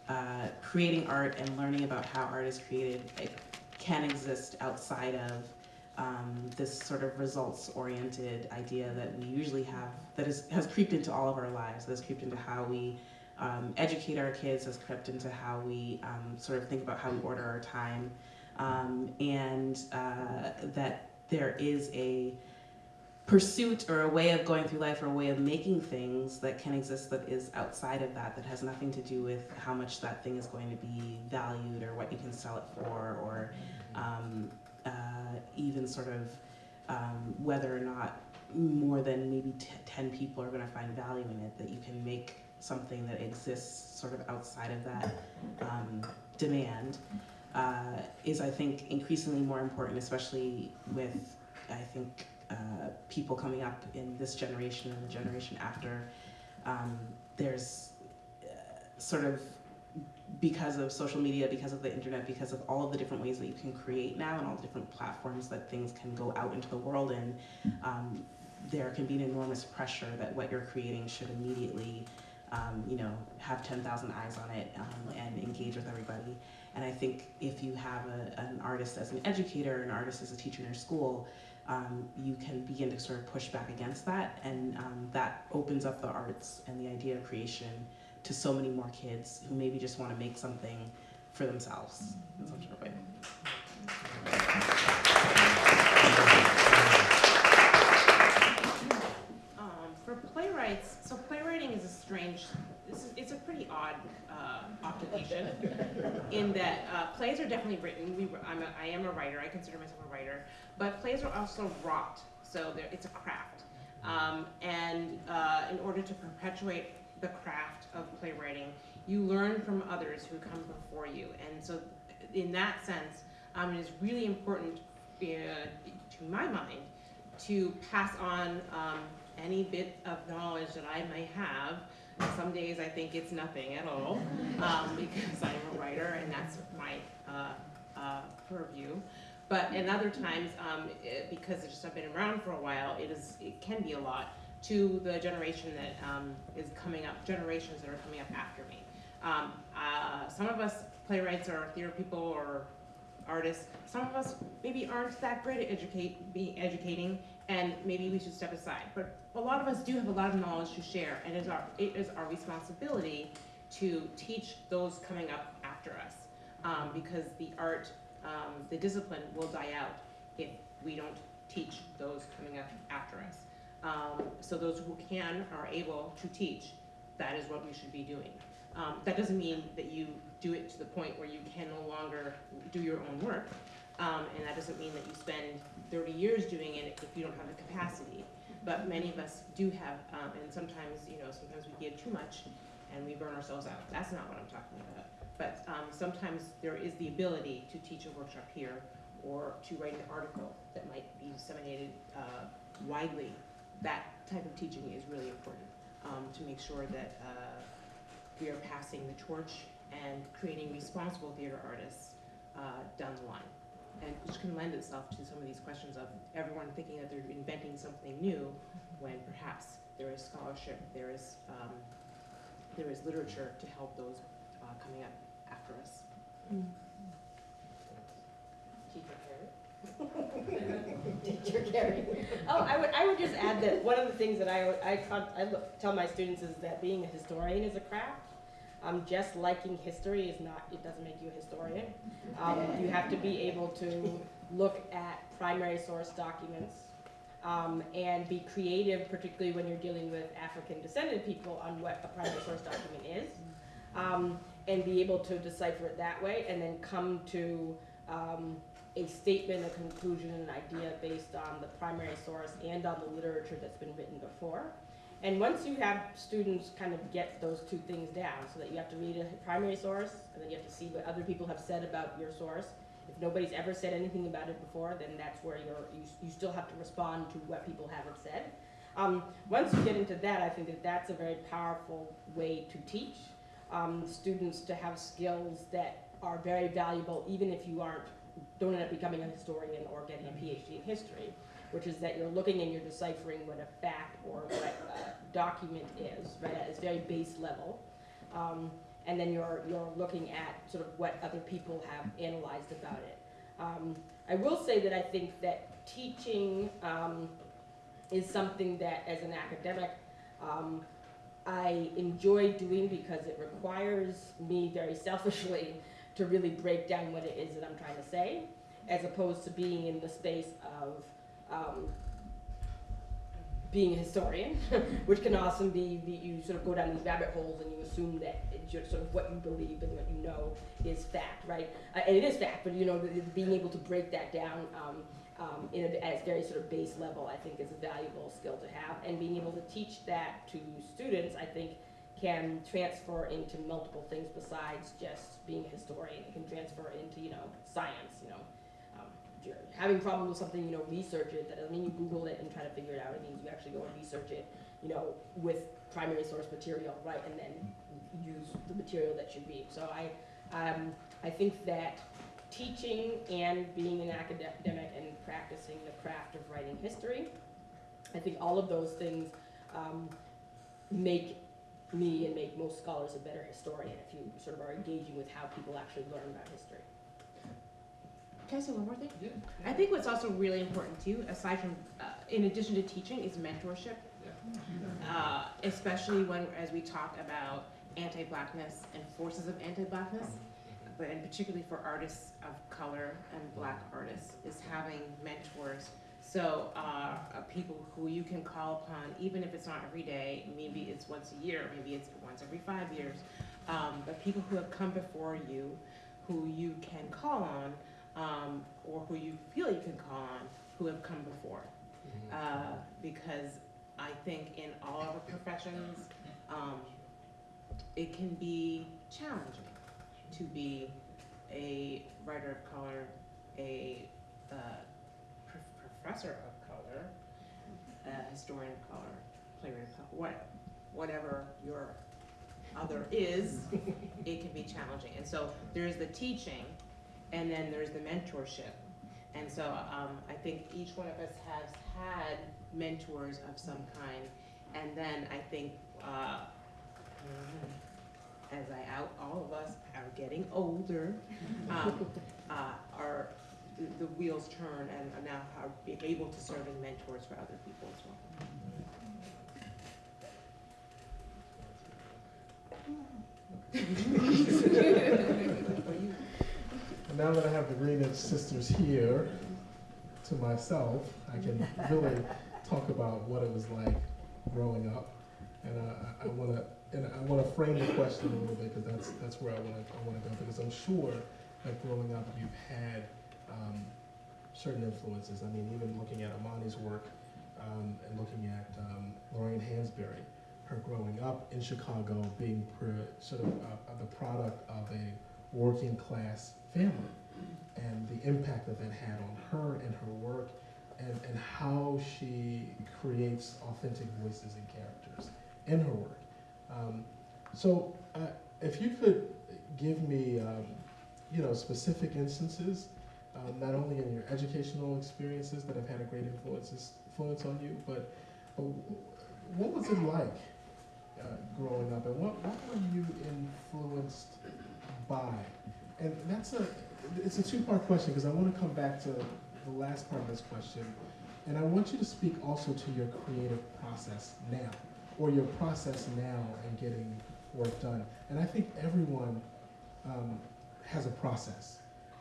Speaker 6: uh, creating art and learning about how art is created can exist outside of um, this sort of results-oriented idea that we usually have that is, has creeped into all of our lives, that has creeped into how we um, educate our kids, has crept into how we um, sort of think about how we order our time, um, and uh, that there is a pursuit or a way of going through life or a way of making things that can exist that is outside of that, that has nothing to do with how much that thing is going to be valued or what you can sell it for or um, uh, even sort of um, whether or not more than maybe t- 10 people are going to find value in it, that you can make something that exists sort of outside of that um, demand uh, is, I think, increasingly more important, especially with, I think, uh, people coming up in this generation and the generation after. Um, there's uh, sort of because of social media, because of the internet, because of all of the different ways that you can create now and all the different platforms that things can go out into the world in, um, there can be an enormous pressure that what you're creating should immediately, um, you know, have 10,000 eyes on it um, and engage with everybody. And I think if you have a, an artist as an educator, an artist as a teacher in your school, um, you can begin to sort of push back against that, and um, that opens up the arts and the idea of creation to so many more kids who maybe just want to make something for themselves in some sort of way.
Speaker 3: Um, for playwrights, so playwriting is a this is, it's a pretty odd, uh, occupation in that, uh, plays are definitely written, we, I'm a, I am a writer, I consider myself a writer, but plays are also wrought, so it's a craft. Um, and, uh, in order to perpetuate the craft of playwriting, you learn from others who come before you, and so in that sense, um, it is really important, uh, to my mind, to pass on um, any bit of knowledge that I may have. Some days I think it's nothing at all um, because I'm a writer and that's my uh, uh, purview. But in other times, um, it, because just I've been around for a while, it is it can be a lot to the generation that um, is coming up, generations that are coming up after me. Um, uh, some of us playwrights or theater people or artists, some of us maybe aren't that great at educate, be educating, and maybe we should step aside. But a lot of us do have a lot of knowledge to share, and it is our, it is our responsibility to teach those coming up after us. Um, because the art, um, the discipline will die out if we don't teach those coming up after us. Um, so those who can are able to teach, that is what we should be doing. Um, that doesn't mean that you do it to the point where you can no longer do your own work. Um, and that doesn't mean that you spend 30 years doing it if you don't have the capacity. But many of us do have, um, and sometimes, you know, sometimes we give too much and we burn ourselves out. That's not what I'm talking about. But um, sometimes there is the ability to teach a workshop here or to write an article that might be disseminated uh, widely. That type of teaching is really important um, to make sure that uh, we are passing the torch and creating responsible theater artists uh, down the line. And which can lend itself to some of these questions of everyone thinking that they're inventing something new when perhaps there is scholarship, there is, um, there is literature to help those uh, coming up after us.
Speaker 5: Teacher Gary. Oh, I would, I would just add that one of the things that I, I, I tell my students is that being a historian is a craft. Um, just liking history is not, it doesn't make you a historian. Um, you have to be able to look at primary source documents, um, and be creative, particularly when you're dealing with African descended people on what a primary source document is. Um, and be able to decipher it that way, and then come to, um, a statement, a conclusion, an idea based on the primary source and on the literature that's been written before. And once you have students kind of get those two things down, so that you have to read a primary source, and then you have to see what other people have said about your source. If nobody's ever said anything about it before, then that's where you're, you, you still have to respond to what people haven't said. Um, once you get into that, I think that that's a very powerful way to teach um, students to have skills that are very valuable, even if you aren't, don't end up becoming a historian or getting a PhD in history, which is that you're looking and you're deciphering what a fact or what a document is, right, at its very base level. Um, and then you're, you're looking at sort of what other people have analyzed about it. Um, I will say that I think that teaching um, is something that, as an academic, um, I enjoy doing because it requires me very selfishly to really break down what it is that I'm trying to say, as opposed to being in the space of um, being a historian, which can often be, you sort of go down these rabbit holes and you assume that it's sort of what you believe and what you know is fact, right? Uh, and it is fact, but you know, being able to break that down um, um, in a, at very sort of base level, I think is a valuable skill to have. And being able to teach that to students, I think, can transfer into multiple things besides just being a historian. It can transfer into, you know, science, you know. You're having problems with something, you know, research it. That doesn't mean you Google it and try to figure it out. It means you actually go and research it, you know, with primary source material, right? And then use the material that you read. So I, um, I think that teaching and being an academic and practicing the craft of writing history, I think all of those things um, make me and make most scholars a better historian if you sort of are engaging with how people actually learn about history.
Speaker 3: Can I say one more thing? Yeah. I think what's also really important too, aside from, uh, in addition to teaching, is mentorship. Uh, especially when, as we talk about anti-blackness and forces of anti-blackness, but and particularly for artists of color and black artists, is having mentors. So, uh, uh, people who you can call upon, even if it's not every day, maybe it's once a year, maybe it's once every five years. Um, but people who have come before you, who you can call on, um, or who you feel you can call on, who have come before. Uh, because I think in all of our professions, um, it can be challenging to be a writer of color, a uh, prof- professor of color, a historian of color, playwright of color, what, whatever your other is, it can be challenging. And so there's the teaching, and then there's the mentorship. And so um, I think each one of us has had mentors of some kind. And then I think, uh, as I out, all of us are getting older, um, uh, are, the- the wheels turn and are now are being able to serve as mentors for other people as well.
Speaker 1: Now that I have the Greenidge sisters here to myself, I can really talk about what it was like growing up. And I, I want to and I want to frame the question a little bit because that's that's where I want to I want to go because I'm sure that growing up you've had um, certain influences. I mean, even looking at Imani's work um, and looking at um, Lorraine Hansberry, her growing up in Chicago, being sort of uh, the product of a working class family, and the impact that that had on her and her work, and, and how she creates authentic voices and characters in her work. Um, so, uh, if you could give me, um, you know, specific instances, um, not only in your educational experiences that have had a great influences, influence on you, but, but what was it like uh, growing up, and what, what were you influenced by? And that's a, it's a two-part question, because I want to come back to the last part of this question, and I want you to speak also to your creative process now, or your process now in getting work done. And I think everyone um, has a process.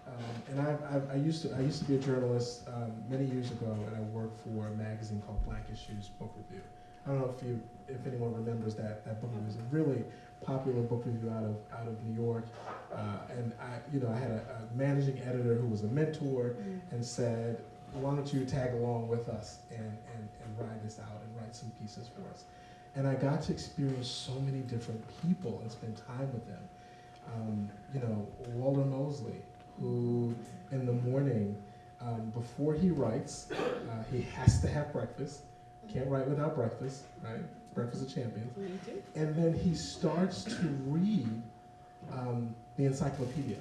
Speaker 1: Um, and I, I, I used to I used to be a journalist um, many years ago, and I worked for a magazine called Black Issues Book Review. I don't know if you if anyone remembers that that book review. It was a really popular book review out of out of New York, uh, and I you know I had a, a managing editor who was a mentor and said, why don't you tag along with us and, and, and ride this out and write some pieces for us. And I got to experience so many different people and spend time with them. Um, you know, Walter Mosley, who in the morning, um, before he writes, uh, he has to have breakfast. Can't write without breakfast, right? Breakfast of Champions. And then he starts to read um, the encyclopedia.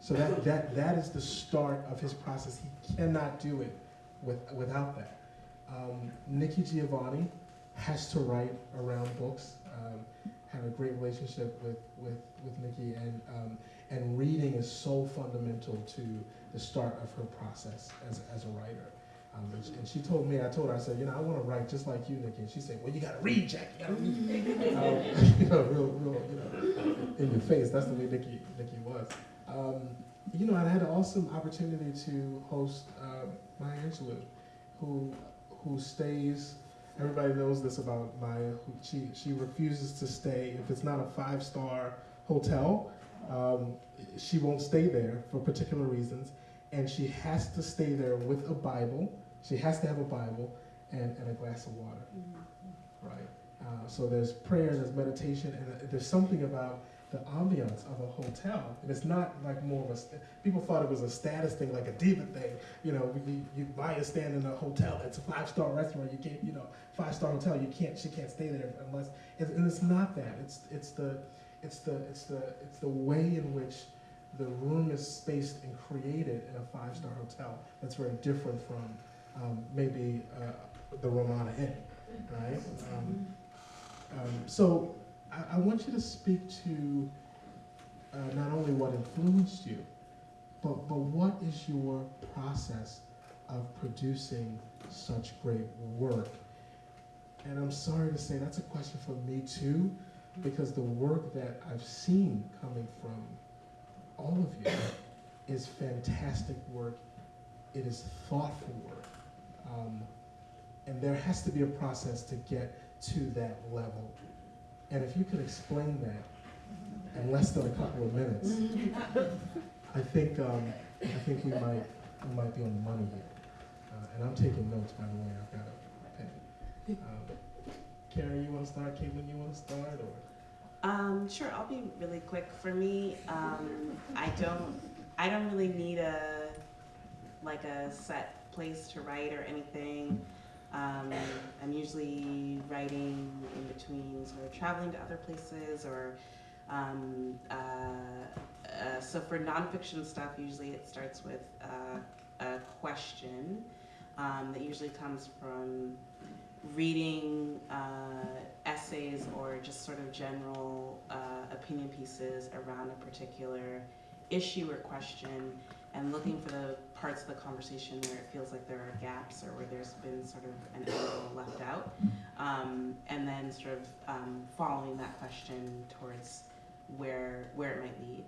Speaker 1: So that, that, that is the start of his process. He cannot do it with, without that. Um, Nikki Giovanni has to write around books. Um, have a great relationship with, with, with Nikki, and, um, and reading is so fundamental to the start of her process as, as a writer. Um, and, she, and she told me, I told her, I said, you know, I want to write just like you, Nikki. And she said, well, you got to read, Jack. You got to read. um, you know, real, real, you know, in your face. That's the way Nikki, Nikki was. Um, you know, I had an awesome opportunity to host uh, Maya Angelou, who, who stays. Everybody knows this about Maya. Who, she, she refuses to stay if it's not a five star hotel. Um, she won't stay there for particular reasons, and she has to stay there with a Bible. She has to have a Bible and, and a glass of water, right? Uh, so there's prayer, there's meditation, and uh, there's something about the ambiance of a hotel. And it's not like more of a, st- people thought it was a status thing, like a diva thing. You know, you, you buy a stand in a hotel, it's a five star restaurant, you can't, you know, five star hotel, you can't, she can't stay there unless, and, and it's not that. It's, it's the, it's the, it's the, it's the way in which the room is spaced and created in a five star hotel that's very different from um, maybe uh, the Ramada Inn, right? Um, um, so I, I want you to speak to uh, not only what influenced you, but, but what is your process of producing such great work? And I'm sorry to say that's a question for me too, because the work that I've seen coming from all of you is fantastic work. It is thoughtful work. Um, and there has to be a process to get to that level. And if you could explain that in less than a couple of minutes, I think um, I think we might we might be on the money here. Uh, and I'm taking notes, by the way. I've got a pen. Um, Kerri, you want to start? Kaitlyn, you want to start? Or
Speaker 6: Um, sure, I'll be really quick. For me, um, I don't, I don't really need a, like a set place to write or anything. Um, I'm usually writing in between sort of traveling to other places or, um, uh, uh, so for nonfiction stuff, usually it starts with uh, a question um, that usually comes from reading uh, essays or just sort of general uh, opinion pieces around a particular issue or question and looking for the parts of the conversation where it feels like there are gaps or where there's been sort of an angle left out. Um, and then sort of um, following that question towards where where it might lead.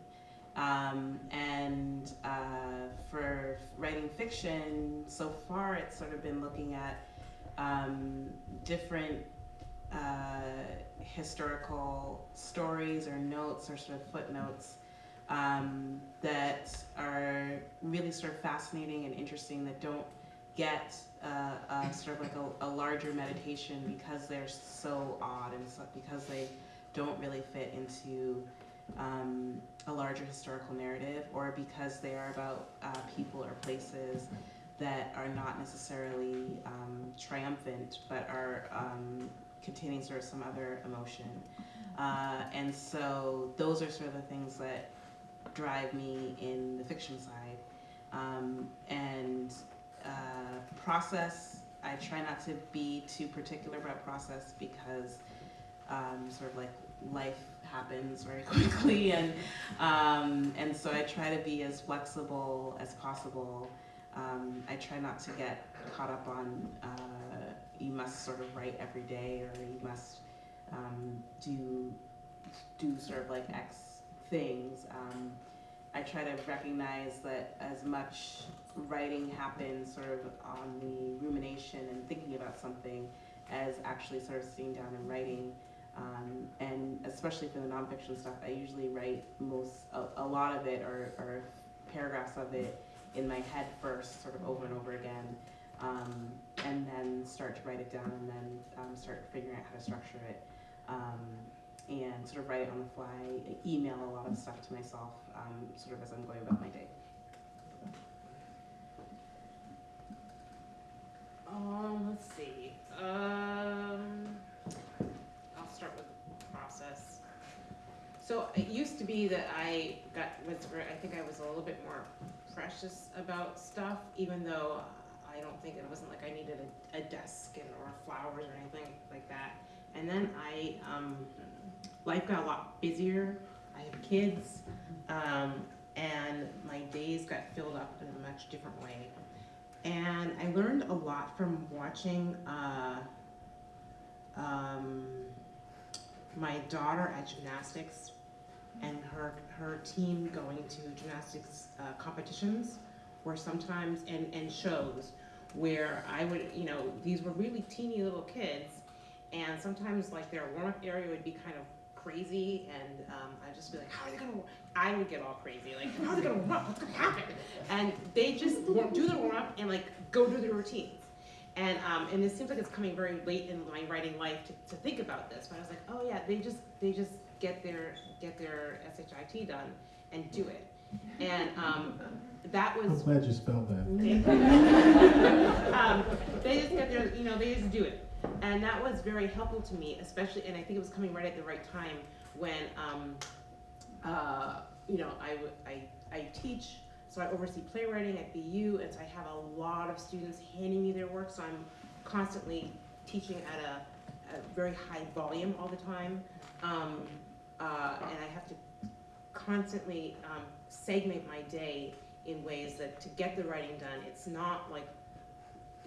Speaker 6: Um, and uh, for writing fiction so far it's sort of been looking at um, different uh, historical stories or notes or sort of footnotes um, that are really sort of fascinating and interesting that don't get uh, sort of like a, a larger meditation because they're so odd and so, because they don't really fit into um, a larger historical narrative or because they are about uh, people or places that are not necessarily um, triumphant, but are um, containing sort of some other emotion. Uh, and so those are sort of the things that drive me in the fiction side. Um, and uh, process, I try not to be too particular about process because um, sort of like life happens very quickly, and um, and so I try to be as flexible as possible. Um, I try not to get caught up on uh, you must sort of write every day or you must um, do do sort of like X things. Um, I try to recognize that as much writing happens sort of on the rumination and thinking about something as actually sort of sitting down and writing. Um, and especially for the nonfiction stuff, I usually write most, a, a lot of it or, or paragraphs of it in my head first, sort of over and over again, um, and then start to write it down and then um, start figuring out how to structure it. And sort of write it on the fly, email a lot of stuff to myself, um, sort of as I'm going about my day.
Speaker 2: Um,
Speaker 3: let's see, um, I'll start with the process. So it used to be that I got, was, I think I was a little bit more precious about stuff, even though I don't think it wasn't like I needed a, a desk and, or flowers or anything like that. And then I, um, life got a lot busier, I have kids, um, and my days got filled up in a much different way. And I learned a lot from watching uh, um, my daughter at gymnastics and her her team going to gymnastics uh, competitions, where sometimes and and shows where I would you know these were really teeny little kids, and sometimes like their warm up area would be kind of crazy, and um, I'd just be like, how are they gonna? I would get all crazy, like how are they gonna warm up? What's gonna happen? And they just warm, do their warm up and like go do their routines. And um, and it seems like it's coming very late in my writing life to, to think about this, but I was like, oh yeah, they just they just get their get their shit done and do it. And um, that was.
Speaker 1: I'm glad you spelled that.
Speaker 3: um, they just get their, you know, they just do it. And that was very helpful to me, especially, and I think it was coming right at the right time when, um, uh, you know, I, I, I teach, so I oversee playwriting at BU, and so I have a lot of students handing me their work, so I'm constantly teaching at a, a very high volume all the time. Um, uh, and I have to constantly, um, segment my day in ways that to get the writing done, it's not like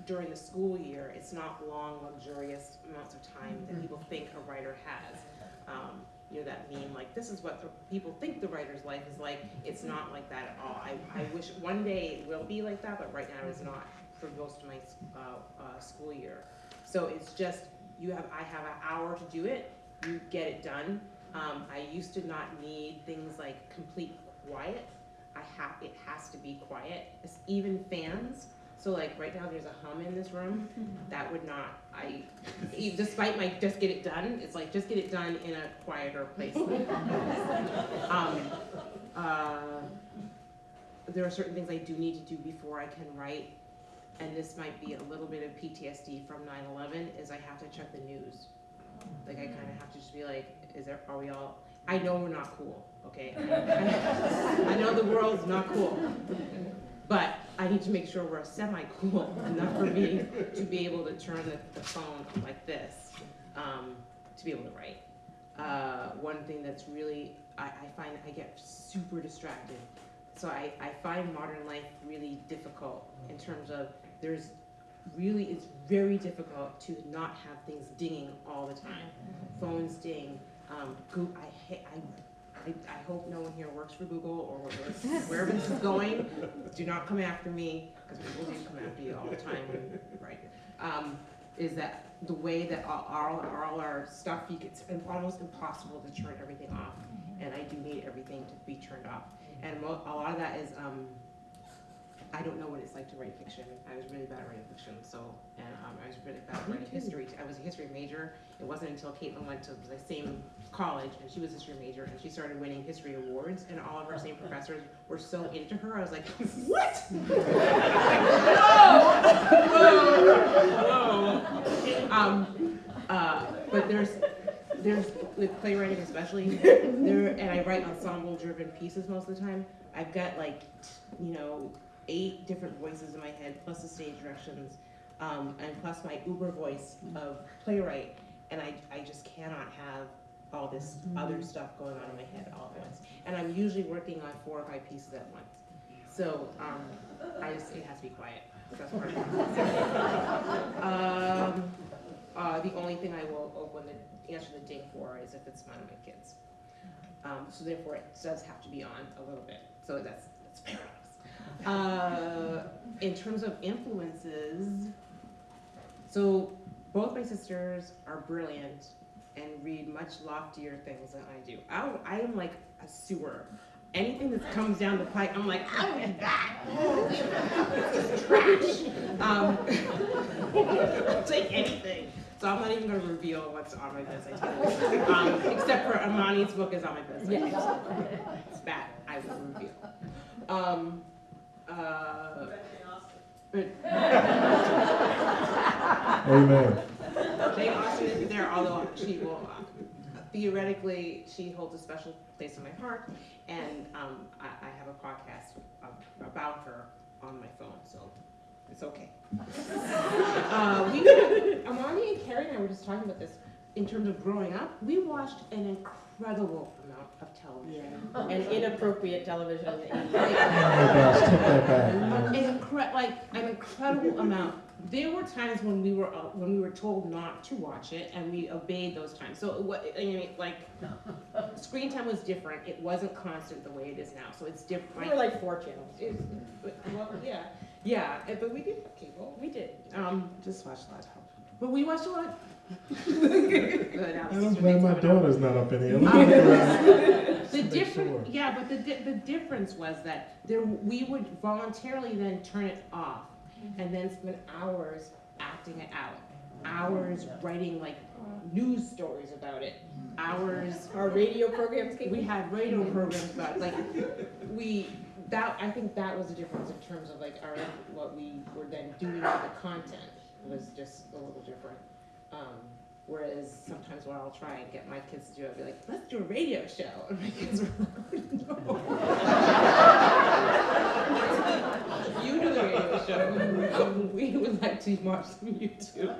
Speaker 3: during the school year, it's not long, luxurious amounts of time that people think a writer has. Um, you know, that meme, like, this is what people think the writer's life is like, it's not like that at all. I, I wish one day it will be like that, but right now it's not for most of my, uh, uh, school year. So it's just, you have, I have an hour to do it, you get it done. Um, I used to not need things like complete quiet. I have, it has to be quiet, It's even fans. So like right now, there's a hum in this room. That would not, I, despite my just get it done, it's like just get it done in a quieter place. Um, uh, there are certain things I do need to do before I can write. And this might be a little bit of PTSD from 9/11 is I have to check the news. Like I kind of have to just be like, is there, are we all, I know we're not cool, okay? I know the world's not cool. But I need to make sure we're semi-cool enough for me to be able to turn the, the phone like this, um, to be able to write. Uh, one thing that's really, I, I find I get super distracted. So I, I find modern life really difficult in terms of there's really, it's very difficult to not have things dinging all the time. Phones ding, um, I hate, I, I, I hope no one here works for Google or wherever- this is going. Do not come after me, because people do come after you all the time, right? Um, is that the way that all, all, our stuff, you it's almost impossible to turn everything off. And I do need everything to be turned off. And a lot of that is, um, I don't know what it's like to write fiction. I was really bad at writing fiction, so, and, um, I was really bad at writing history. I was a history major. It wasn't until Kaitlyn went to the same college, and she was a history major, and she started winning history awards, and all of our same professors were so into her, I was like, what? Whoa! Whoa! Um, uh, but there's, there's, with playwriting especially, there, and I write ensemble-driven pieces most of the time, I've got like, you know, eight different voices in my head, plus the stage directions, um, and plus my uber voice of playwright, and I, I just cannot have all this other stuff going on in my head all at once. And I'm usually working on four or five pieces at once. So, um, I just, it has to be quiet, that's part of it. Um, uh, the only thing I will open the, answer the ding for is if it's one of my kids. Um, so therefore, it does have to be on a little bit, so that's, that's paradox. Uh, in terms of influences, so both my sisters are brilliant and read much loftier things than I do. I, I am like a sewer. Anything that comes down the pipe, I'm like, I need that. It's just trash. Um, I'll take anything. So I'm not even gonna reveal what's on my bedside table. Um, except for Imani's book is on my bedside table. It's bad, I will reveal. Um, uh,
Speaker 1: Amen.
Speaker 3: Jane Austen is there, although she will, uh, theoretically, she holds a special place in my heart. And um, I, I have a podcast ab- about her on my phone, so it's okay. Uh, we, Imani and Kerri and I were just talking about this in terms of growing up. We watched an incredible amount of television.
Speaker 5: And inappropriate television in the
Speaker 1: Oh
Speaker 5: eighties.
Speaker 1: my gosh, take that back.
Speaker 3: Incre- like an incredible amount. There were times when we were uh, when we were told not to watch it, and we obeyed those times. So what I mean, like, screen time was different. It wasn't constant the way it is now. So it's different.
Speaker 5: We were like four channels.
Speaker 3: It's- well, yeah, yeah. eh, But we did have cable.
Speaker 5: We did.
Speaker 3: Um,
Speaker 6: Just watch that.
Speaker 3: but we watched a lot. Good. Alex,
Speaker 1: I'm
Speaker 3: sister
Speaker 1: glad my
Speaker 3: I'm
Speaker 1: daughter's not up in here.
Speaker 3: Um,
Speaker 1: Look at her.
Speaker 3: The
Speaker 1: Make
Speaker 3: difference,
Speaker 1: sure.
Speaker 3: yeah, but the, di- the difference was that there, we would voluntarily then turn it off and then spend hours acting it out. Hours writing like news stories about it, hours,
Speaker 5: Our radio programs came.
Speaker 3: we had radio programs about it, like, we, that, I think that was the difference in terms of like our, what we were then doing with the content was just a little different. Um, Whereas sometimes when I'll try and get my kids to do, it, I'll be like, let's do a radio show. And my kids are like, no. You do the radio show. Um, We would like to watch some YouTube.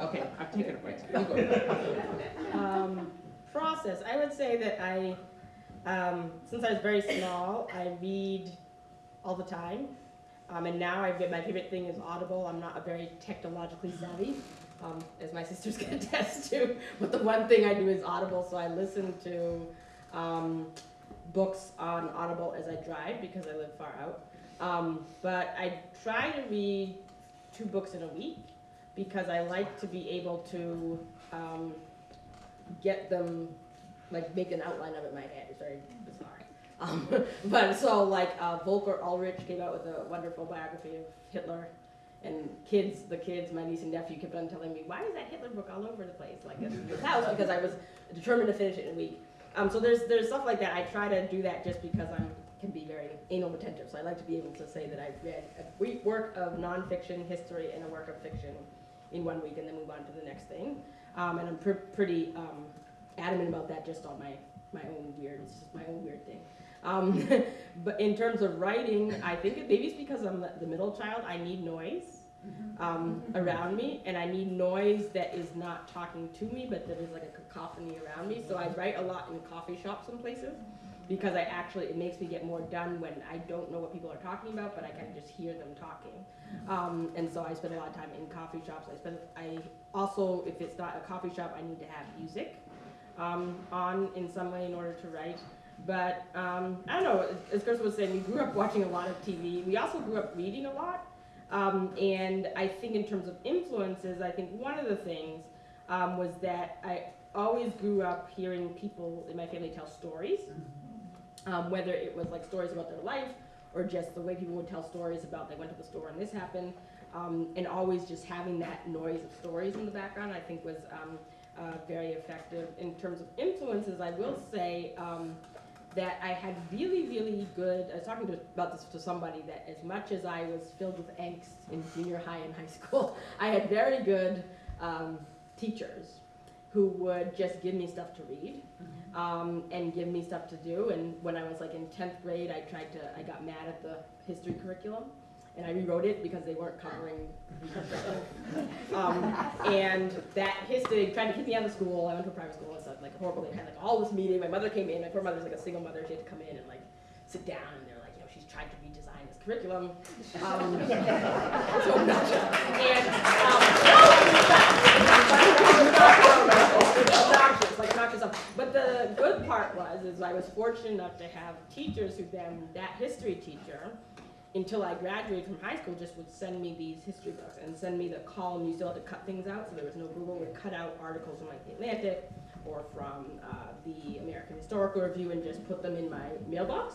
Speaker 3: Okay, I've taken a break.
Speaker 5: Um, process, I would say that I, um, since I was very small, I read all the time. Um, and now I've, my favorite thing is Audible. I'm not a very technologically savvy, um, as my sisters can attest to. But the one thing I do is Audible, so I listen to um, books on Audible as I drive because I live far out. Um, but I try to read two books in a week because I like to be able to um, get them, like make an outline of it in my head. It's very bizarre. Um, but so like uh, Volker Ullrich came out with a wonderful biography of Hitler. And kids, the kids, my niece and nephew kept on telling me, why is that Hitler book all over the place, like in this house? Because I was determined to finish it in a week. Um, so there's there's stuff like that. I try to do that just because I'm can be very anal retentive. So I like to be able to say that I've read a week work of nonfiction history and a work of fiction in one week, and then move on to the next thing. Um, and I'm pr- pretty um, adamant about that, just on my my own weird, it's my own weird thing. Um, but in terms of writing, I think it, maybe it's because I'm the, the middle child. I need noise um, around me, and I need noise that is not talking to me, but that is like a cacophony around me. So I write a lot in coffee shops and places because I actually it makes me get more done when I don't know what people are talking about, but I can just hear them talking. Um, and so I spend a lot of time in coffee shops. I spend I also if it's not a coffee shop, I need to have music um, on in some way in order to write. But um, I don't know. As Chris was saying, we grew up watching a lot of TV. We also grew up reading a lot. Um, and I think in terms of influences, I think one of the things um, was that I always grew up hearing people in my family tell stories, um, whether it was like stories about their life or just the way people would tell stories about they went to the store and this happened, um, and always just having that noise of stories in the background, I think was um, uh, very effective. In terms of influences, I will say that I had really, really good. I was talking to, about this to somebody that as much as I was filled with angst in junior high and high school, I had very good um, teachers who would just give me stuff to read um, and give me stuff to do. And when I was like in 10th grade, I tried to, I got mad at the history curriculum and I rewrote it because they weren't covering um, and that history tried to keep me out of school. I went to a private school and stuff, like horrible. They had like all this meeting. My mother came in. My poor mother's like a single mother. She had to come in and like sit down and they're like, you know, she's tried to redesign this curriculum. Um, so. And um, like. But the good part was, is I was fortunate enough to have teachers who then, that history teacher, until I graduated from high school, just would send me these history books and send me the column. You still had to cut things out, so there was no Google. Would cut out articles from like the Atlantic or from uh, the American Historical Review and just put them in my mailbox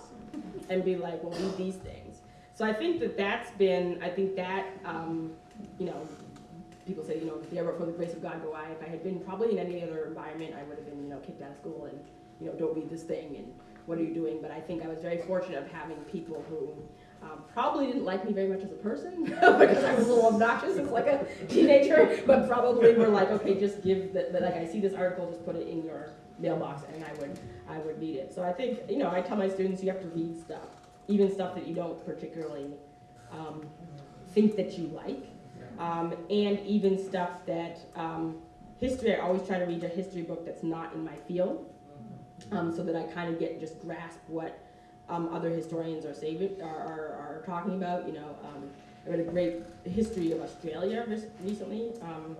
Speaker 5: and be like, "Well, read these things." So I think that that's been. I think that um, you know, people say, you know, ever for the grace of God go I. If I had been probably in any other environment, I would have been, you know, kicked out of school and you know, don't read this thing and what are you doing? But I think I was very fortunate of having people who Um, probably didn't like me very much as a person because I was a little obnoxious as like a teenager, but probably were like, okay, just give the, the, like I see this article, just put it in your mailbox and I would I would read it. So I think you know I tell my students you have to read stuff, even stuff that you don't particularly um, think that you like, um, and even stuff that um, history. I always try to read a history book that's not in my field, um, so that I kind of get just grasp what um, other historians are saving are, are, are talking about. You know, um, I read a great history of Australia recently. Um,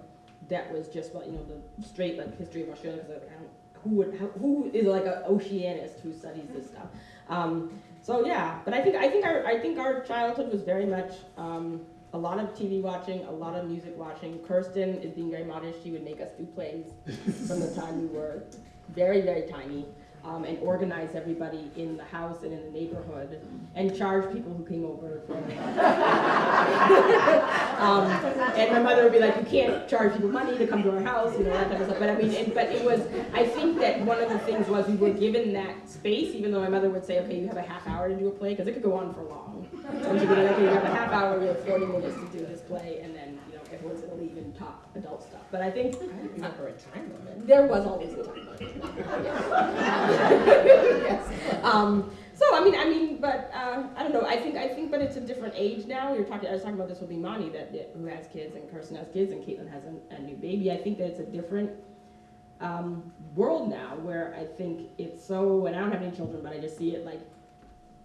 Speaker 5: that was just what you know, the straight like history of Australia because don't who would who is like an oceanist who studies this stuff. Um, so yeah, but I think I think our I think our childhood was very much um, a lot of TV watching, a lot of music watching. Kirsten is being very modest. She would make us do plays from the time we were very very tiny. Um, and organize everybody in the house and in the neighborhood, and charge people who came over for um, and my mother would be like, you can't charge people money to come to our house, you know, that type of stuff. But I mean, it, but it was, I think that one of the things was we were given that space, even though my mother would say, okay, you have a half hour to do a play, because it could go on for long. And she'd be like, okay, you have a half hour, we have 40 minutes to do this play, and then, you know, everyone's gonna leave and talk adult stuff. But I think
Speaker 8: Remember a time limit.
Speaker 5: there was always a time limit. Yes. Um, so I mean, I mean, but uh, I don't know. I think I think, but it's a different age now. You're talking. I was talking about this with Imani that, that who has kids, and Kirsten has kids, and Kaitlyn has a, a new baby. I think that it's a different um, world now, where I think it's so. And I don't have any children, but I just see it like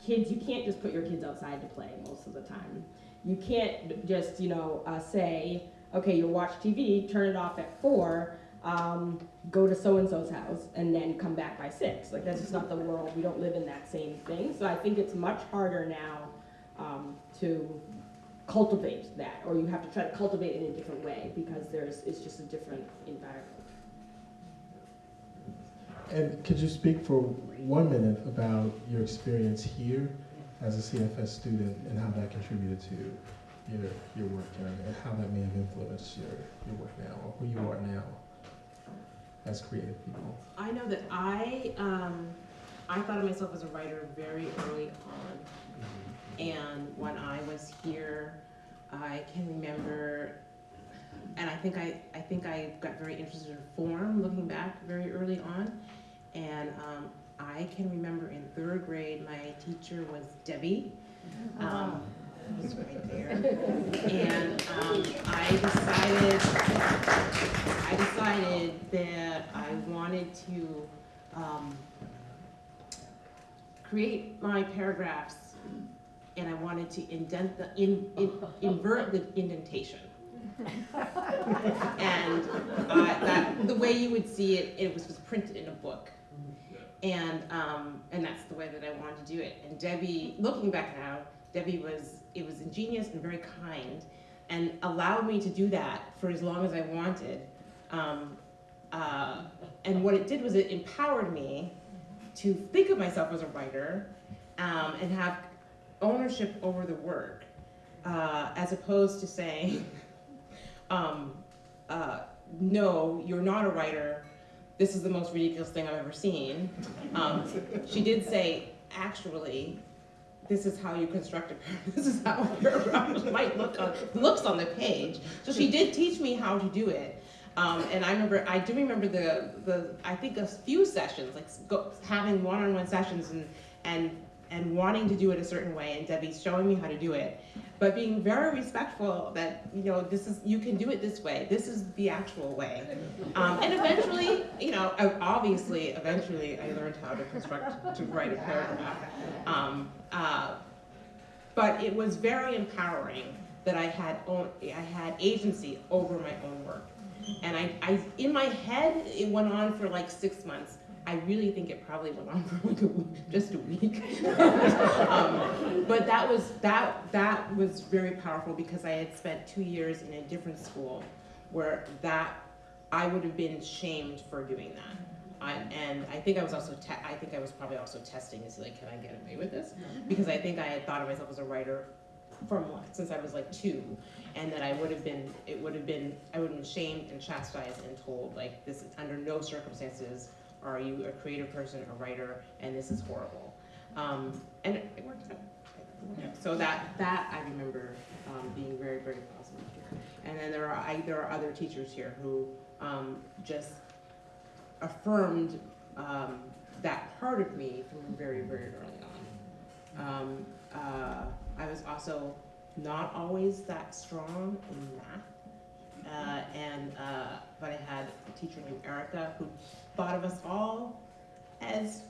Speaker 5: kids. You can't just put your kids outside to play most of the time. You can't just you know uh, say, okay, you'll watch TV, turn it off at four um, go to so and so's house and then come back by six. Like that's just not the world. We don't live in that same thing. So I think it's much harder now um, to cultivate that, or you have to try to cultivate it in a different way because there's it's just a different environment.
Speaker 1: And could you speak for one minute about your experience here as a CFS student and how that contributed to your, your work and, and how that may have influenced your, your work now or who you are now as creative people?
Speaker 3: I know that I, um, I thought of myself as a writer very early on. And when I was here, I can remember, and I think I, I think I got very interested in form looking back very early on. And um, I can remember in third grade, my teacher was Debbie. Um, right there. And um, I decided, I decided that I wanted to um, create my paragraphs and I wanted to indent the, in, in, invert the indentation. and uh, that, the way you would see it, it was, was printed in a book. And, um, and that's the way that I wanted to do it. And Debbie, looking back now, Debbie was, it was ingenious and very kind and allowed me to do that for as long as I wanted. Um, uh, and what it did was it empowered me to think of myself as a writer um, and have ownership over the work, uh, as opposed to saying, um, uh, no, you're not a writer. This is the most ridiculous thing I've ever seen. Um, she did say, actually, this is how you construct a paragraph. This is how a paragraph might look on looks on the page. So she did teach me how to do it. Um, and I remember, I do remember the, the I think a few sessions, like go, having one-on-one sessions and, and, and wanting to do it a certain way, and Debbie's showing me how to do it, but being very respectful that, you know, this is, you can do it this way, this is the actual way. Um, and eventually, you know, obviously, eventually I learned how to construct, to write a paragraph. Um, uh, but it was very empowering that I had, own, I had agency over my own work. And I, I, in my head, it went on for like six months. I really think it probably went on for like a week, just a week. um, but that was that that was very powerful because I had spent two years in a different school, where that I would have been shamed for doing that. I, and I think I was also I think I was probably also testing is like, can I get away with this? Because I think I had thought of myself as a writer from since I was like two, and that I would have been, it would have been, I would have been shamed and chastised and told like this is under no circumstances are you a creative person, a writer, and this is horrible. Um, and it, it worked out. So that, that I remember, um, being very, very positive here. And then there are, I, there are other teachers here who, um, just affirmed, um, that part of me from very, very early on. Um, uh, I was also not always that strong in math. Uh, and, uh, but I had a teacher named Erica who thought of us all as,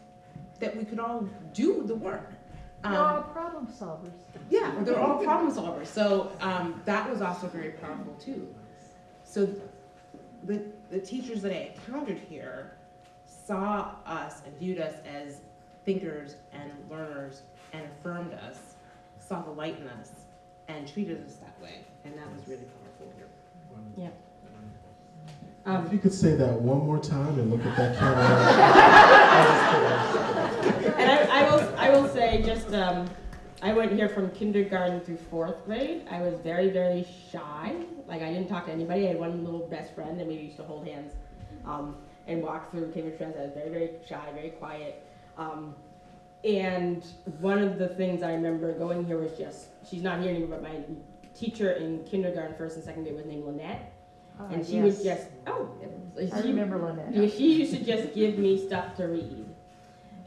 Speaker 3: that we could all do the work.
Speaker 8: We're
Speaker 3: Um,
Speaker 8: all problem solvers.
Speaker 3: yeah, they're all problem solvers. So um, that was also very powerful too. So the the teachers that I encountered here saw us and viewed us as thinkers and learners and affirmed us, saw the light in us, and treated us that way. And that was really powerful here.
Speaker 5: Yeah.
Speaker 1: If
Speaker 5: Um,
Speaker 1: you could say that one more time and look at that camera.
Speaker 5: And I, I will, I will say, just, um, I went here from kindergarten through fourth grade. I was very, very shy. Like, I didn't talk to anybody. I had one little best friend, and we used to hold hands, um, and walk through Cambridge Friends. I was very, very shy, very quiet. Um, and one of the things I remember going here was just, she's not here anymore, but my teacher in kindergarten, first and second grade was named Lynette.
Speaker 8: Ah,
Speaker 5: And she would just, oh,
Speaker 8: I
Speaker 5: she-
Speaker 8: remember Lynette.
Speaker 5: yeah, she used to just give me stuff to read.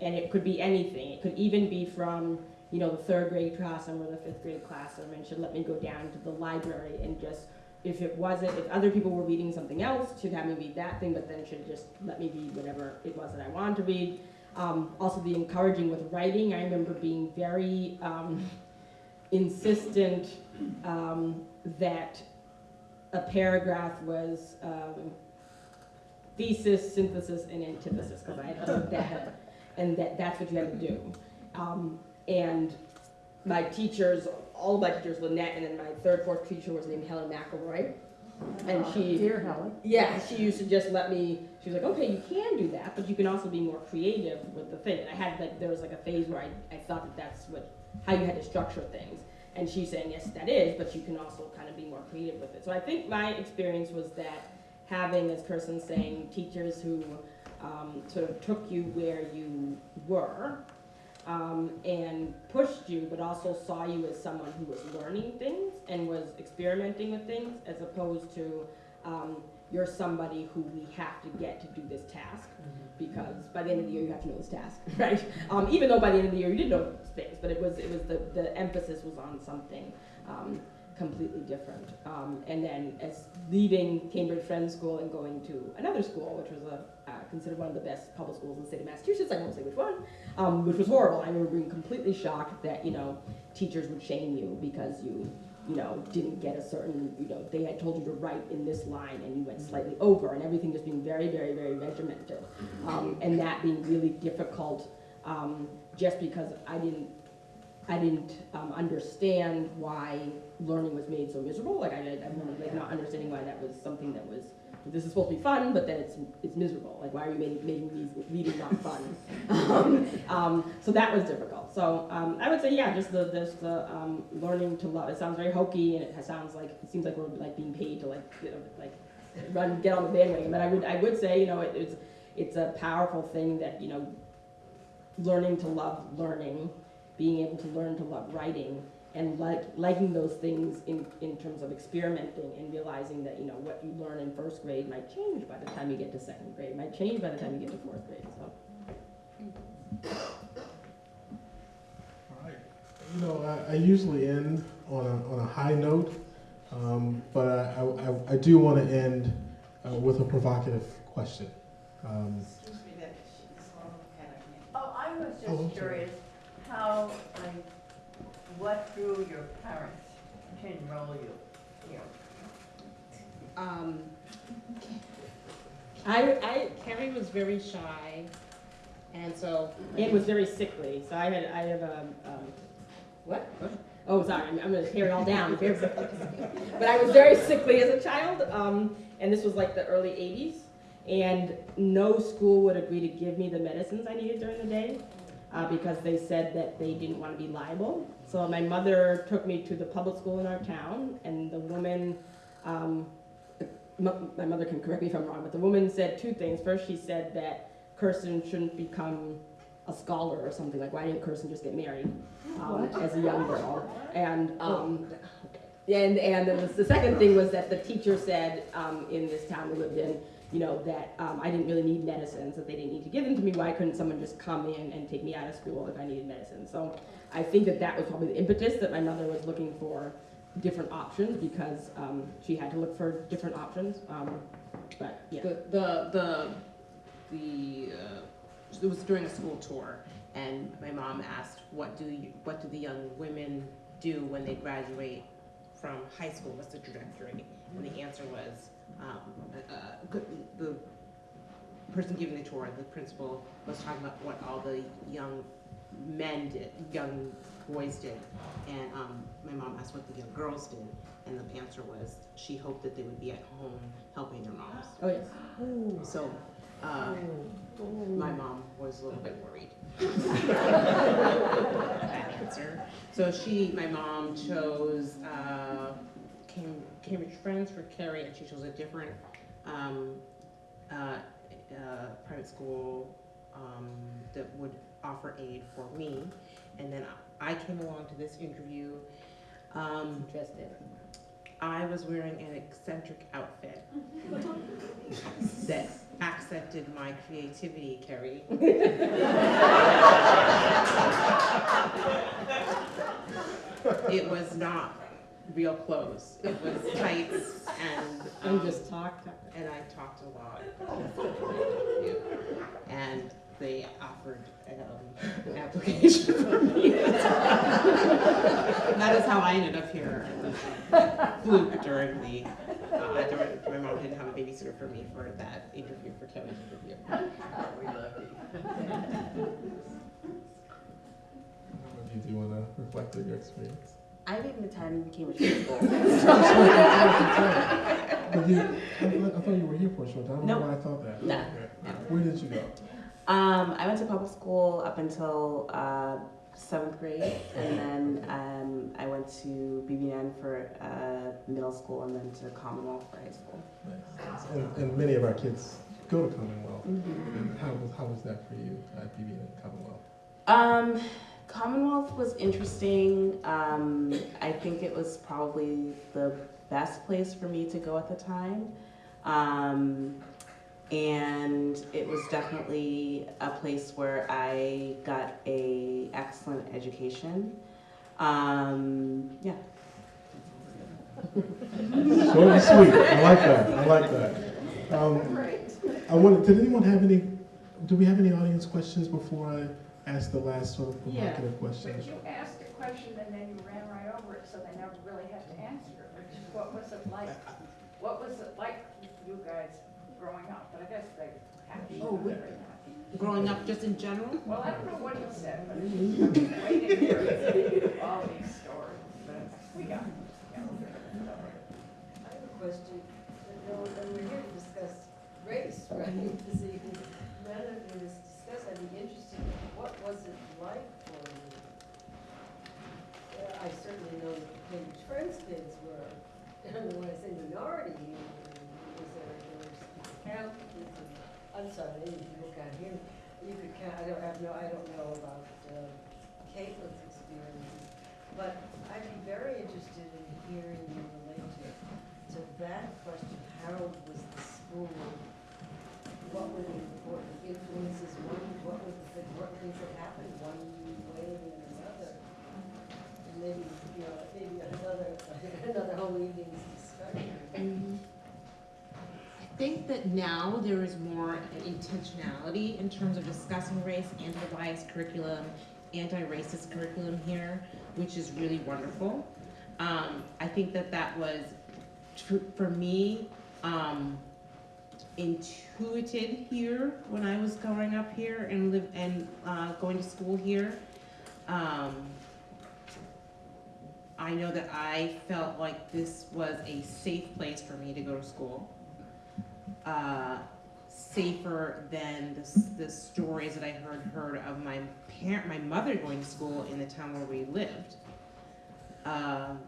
Speaker 5: And it could be anything. It could even be from, you know, the third grade classroom or the fifth grade classroom, and she'd let me go down to the library and just, if it wasn't, if other people were reading something else, she'd have me read that thing, but then she'd just let me read whatever it was that I wanted to read. Um, also, the encouraging with writing. I remember being very um, insistent um, that a paragraph was um, thesis, synthesis, and antithesis, because I had heard that, and that that's what you had to do. Um, and my teachers, all of my teachers, Lynette, and then my third, fourth teacher was named Helen McElroy. And she,
Speaker 8: Dear Helen.
Speaker 5: yeah, she used to just let me, she was like, okay, you can do that, but you can also be more creative with the thing. And I had like, there was like a phase where I, I thought that that's what, how you had to structure things. And she's saying, yes, that is, but you can also kind of be more creative with it. So I think my experience was that having, as Kirsten's saying, teachers who um, sort of took you where you were um, and pushed you, but also saw you as someone who was learning things and was experimenting with things, as opposed to um, you're somebody who we have to get to do this task because by the end of the year you have to know this task, right? Um, even though by the end of the year you didn't know things, but it was it was the, the emphasis was on something um, completely different. Um, and then as leaving Cambridge Friends School and going to another school, which was a uh, considered one of the best public schools in the state of Massachusetts, I won't say which one, um, which was horrible. I remember being completely shocked that you know teachers would shame you because you you know, didn't get a certain, you know, they had told you to write in this line and you went slightly over and everything just being very, very, very regimented. Um, and that being really difficult, um, just because I didn't, I didn't, um, understand why learning was made so miserable. Like I, I remember like not understanding why that was something that was, this is supposed to be fun, but then it's, it's miserable. Like why are you making, making these reading not fun? um, um, so that was difficult. So um, I would say, yeah, just the this the um, learning to love. It sounds very hokey, and it sounds like it seems like we're like being paid to like you know like run get on the bandwagon. But I would I would say you know it, it's it's a powerful thing that you know learning to love learning, being able to learn to love writing, and like liking those things in in terms of experimenting and realizing that you know what you learn in first grade might change by the time you get to second grade, might change by the time you get to fourth grade. So.
Speaker 1: All right. You know, I, I usually end on a, on a high note, um, but I, I, I do want to end uh, with a provocative question. Um,
Speaker 9: Oh, I was
Speaker 1: Oh, I'm
Speaker 9: just
Speaker 1: sorry.
Speaker 9: curious how, like, what drew your parents to enroll you here?
Speaker 3: Um, I, I, Kerri was very shy, and so, it was very sickly, so I had, I have a, um, what? Oh, sorry, I'm, I'm gonna tear it all down. But I was very sickly as a child, um, and this was like the early eighties, and no school would agree to give me the medicines I needed during the day, uh, because they said that they didn't wanna be liable. So my mother took me to the public school in our town, and the woman, um, my mother can correct me if I'm wrong, but the woman said two things. First, she said that Kirsten shouldn't become
Speaker 5: a scholar or something, like why didn't Kirsten just get married um, as a young girl? And um, and and then the, the second thing was that the teacher said um, in this town we lived in, you know, that um, I didn't really need medicines, that they didn't need to give them to me. Why couldn't someone just come in and take me out of school if I needed medicine? So I think that that was probably the impetus that my mother was looking for different options because um, she had to look for different options. Um, but yeah.
Speaker 3: The, the, the, the, uh, it was during a school tour, and my mom asked, what do you, what do the young women do when they graduate from high school, what's the trajectory? And the answer was, um, uh, the person giving the tour, the principal, was talking about what all the young men did, young boys did. And, um, my mom asked what the young girls did, and the answer was, she hoped that they would be at home helping their moms.
Speaker 5: Oh yes.
Speaker 3: So, uh, my mom was a little bit worried. So she, my mom chose, uh, Cam- Cambridge Friends for Kerri, and she chose a different, um, uh, uh, private school, um, that would offer aid for me. And then I came along to this interview, um,
Speaker 5: Interesting.
Speaker 3: I was wearing an eccentric outfit that accented my creativity, Kerri. It was not real clothes. It was tights and,
Speaker 5: And
Speaker 3: um,
Speaker 5: just talked.
Speaker 3: and I talked a lot. And they offered um, an application for me. That is how I ended up here. It was a fluke during the, uh, during, my mom didn't have a babysitter for me for that interview, for Kelly's interview.
Speaker 9: We lucky.
Speaker 1: If you do you want to reflect on your experience.
Speaker 6: I didn't attend Cambridge High School.
Speaker 1: But you, I thought, you were here for a short time. I don't know why I thought that.
Speaker 6: No,
Speaker 1: Okay. Where did you go?
Speaker 6: Um, I went to public school up until uh, seventh grade, and then um, I went to BBN for uh, middle school, and then to Commonwealth for high school.
Speaker 1: Nice. And, and many of our kids go to Commonwealth.
Speaker 6: Mm-hmm.
Speaker 1: How was, how was that for you at BBN Commonwealth?
Speaker 6: Um, Commonwealth was interesting. Um, I think it was probably the best place for me to go at the time. Um, and it was definitely a place where I got a excellent education. Um, yeah.
Speaker 1: Short and sweet. I like that. I like that. Um, I wanted, did anyone have any, do we have any audience questions before I ask the last sort of provocative question?
Speaker 10: But you asked a question and then you ran right over it, so they never really had to answer it, which is what was it like? What was it like you guys growing up? But I guess they have to.
Speaker 3: Oh, we- Growing up just in general?
Speaker 10: Well, I don't know what he said, but I mean, we didn't hear all these stories, but we got.
Speaker 11: I have a question. You know, and we're here to discuss race, right, this evening. Now that we're dis- discuss, I'd be interested, what was it like for you? I certainly know that Cambridge Friends kids were, when I say minority, was there, were count, I'm sorry, people can't hear me. You could count, I don't have no, I don't know about uh, Kaitlyn's experiences. But I'd be very interested in hearing you relate to, to that question, how was the school? What were the important influences, one, what was the, what things that happened one way than another? And maybe, you know, maybe another, another whole evening's discussion.
Speaker 3: I think that now there is more intentionality in terms of discussing race, anti-bias curriculum, anti-racist curriculum here, which is really wonderful. Um, I think that that was, for me, um, intuited here when I was growing up here and live, and, uh, going to school here. Um, I know that I felt like this was a safe place for me to go to school uh, safer than the, the stories that I heard heard of my parent, my mother going to school in the town where we lived. Um,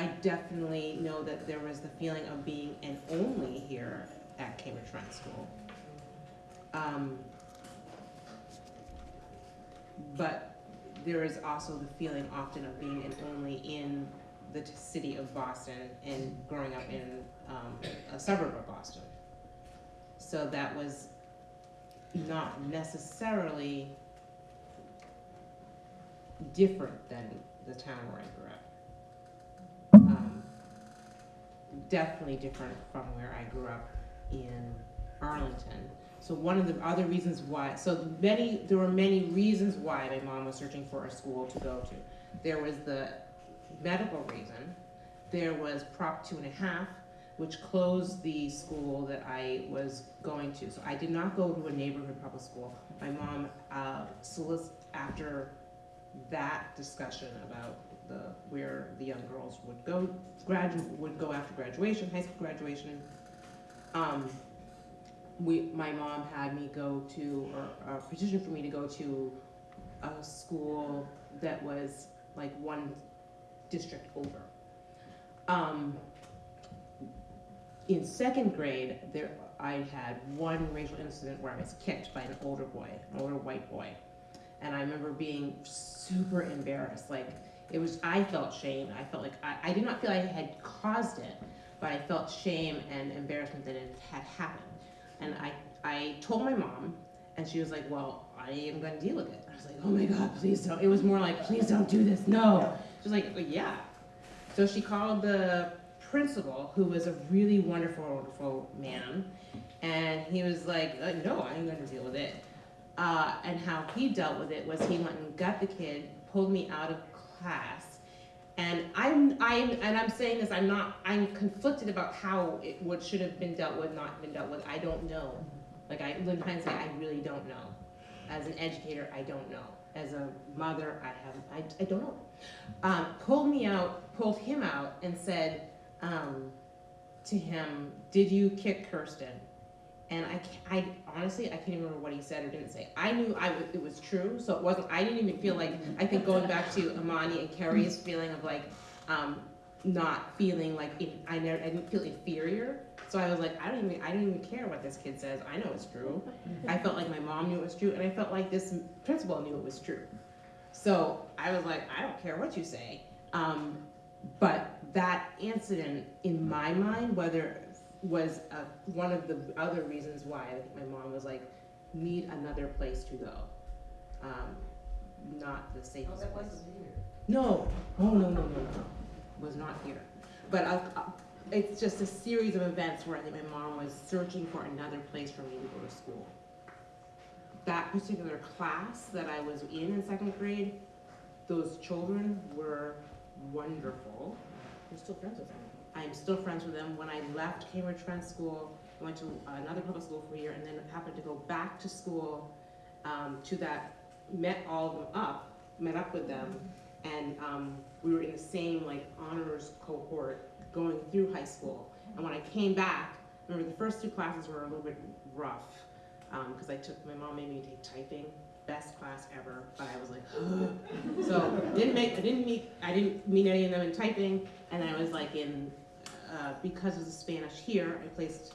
Speaker 3: I definitely know that there was the feeling of being an only here at Cambridge Friends School. Um, but there is also the feeling often of being in, only in the city of Boston and growing up in um, a suburb of Boston. So that was not necessarily different than the town where I grew up. Definitely different from where I grew up in Arlington. So one of the other reasons why, so many, there were many reasons why my mom was searching for a school to go to. There was the medical reason. There was Prop two and a half, which closed the school that I was going to. So I did not go to a neighborhood public school. My mom, uh, solic after that discussion about the, where the young girls would go, gradu, would go after graduation, high school graduation, um, we, my mom had me go to, or, or petition for me to go to a school that was like one district over. Um, in second grade, there, I had one racial incident where I was kicked by an older boy, an older white boy. And I remember being super embarrassed, like, it was, I felt shame, I felt like, I, I did not feel I had caused it, but I felt shame and embarrassment that it had happened. And I, I told my mom, and she was like, well, I am gonna deal with it. I was like, oh my God, please don't. It was more like, please don't do this, no. She was like, "Well, yeah. So she called the principal, who was a really wonderful, wonderful man, and he was like, uh, no, I'm gonna deal with it. Uh, and how he dealt with it was he went and got the kid, pulled me out of class, and I'm, I'm, and I'm saying this, I'm not, I'm conflicted about how it would, should have been dealt with, not been dealt with, I don't know. Like, I, in hindsight, I really don't know. As an educator, I don't know. As a mother, I have, I, I don't know. Um, pulled me out, pulled him out and said, um, to him, did you kick Kirsten? And I, I honestly, I can't even remember what he said or didn't say. I knew I, it was true, so it wasn't, I didn't even feel like, I think going back to Imani and Kerri's feeling of like, um, not feeling like, in, I never, I didn't feel inferior. So I was like, I don't even, I don't even care what this kid says, I know it's true. I felt like my mom knew it was true, and I felt like this principal knew it was true. So I was like, I don't care what you say. Um, but that incident, in my mind, whether was uh, one of the other reasons why I think my mom was like, need another place to go. Um, not the safest
Speaker 11: Oh, that
Speaker 3: place.
Speaker 11: wasn't here.
Speaker 3: No, oh, no, no, no, no, was not here. But I, I- it's just a series of events where I think my mom was searching for another place for me to go to school. That particular class that I was in in second grade, those children were wonderful. I'm still friends with them. I'm still friends with them. When I left Cambridge Friends School, I went to another public school for a year and then happened to go back to school, um, to that, met all of them up, met up with them, and um, we were in the same like honors cohort going through high school. And when I came back, remember the first two classes were a little bit rough because I took my mom made me take typing, best class ever, but I was like, so didn't make I didn't meet I didn't meet any of them in typing, and I was like in uh, because of the Spanish here, I placed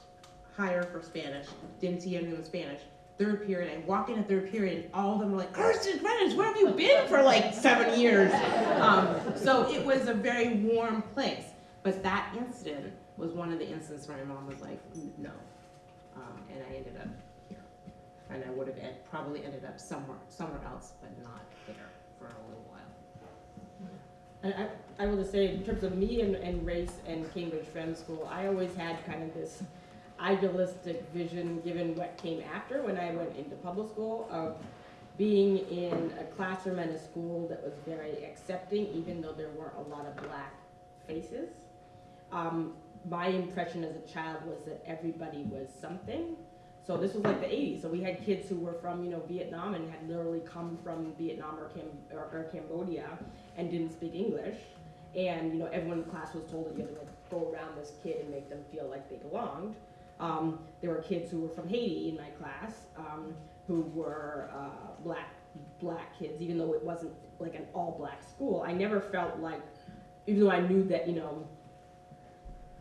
Speaker 3: higher for Spanish, didn't see anything in Spanish. Third period, I walk in at third period, and all of them were like, Kirsten Greenidge, where have you been for like seven years? Um, so it was a very warm place. But that incident was one of the incidents where my mom was like, no. Um, and I ended up here. And I would have ed- probably ended up somewhere, somewhere else, but not there for a little
Speaker 5: I, I will just say, in terms of me and, and race and Cambridge Friends School, I always had kind of this idealistic vision, given what came after when I went into public school, of being in a classroom and a school that was very accepting, even though there weren't a lot of black faces. Um, my impression as a child was that everybody was something. So this was like the 80s. So we had kids who were from, you know, Vietnam and had literally come from Vietnam or, Cam- or, or Cambodia and didn't speak English. And, you know, everyone in class was told that you had to like, go around this kid and make them feel like they belonged. Um, there were kids who were from Haiti in my class um, who were uh, black black kids, even though it wasn't like an all black school. I never felt like, even though I knew that, you know,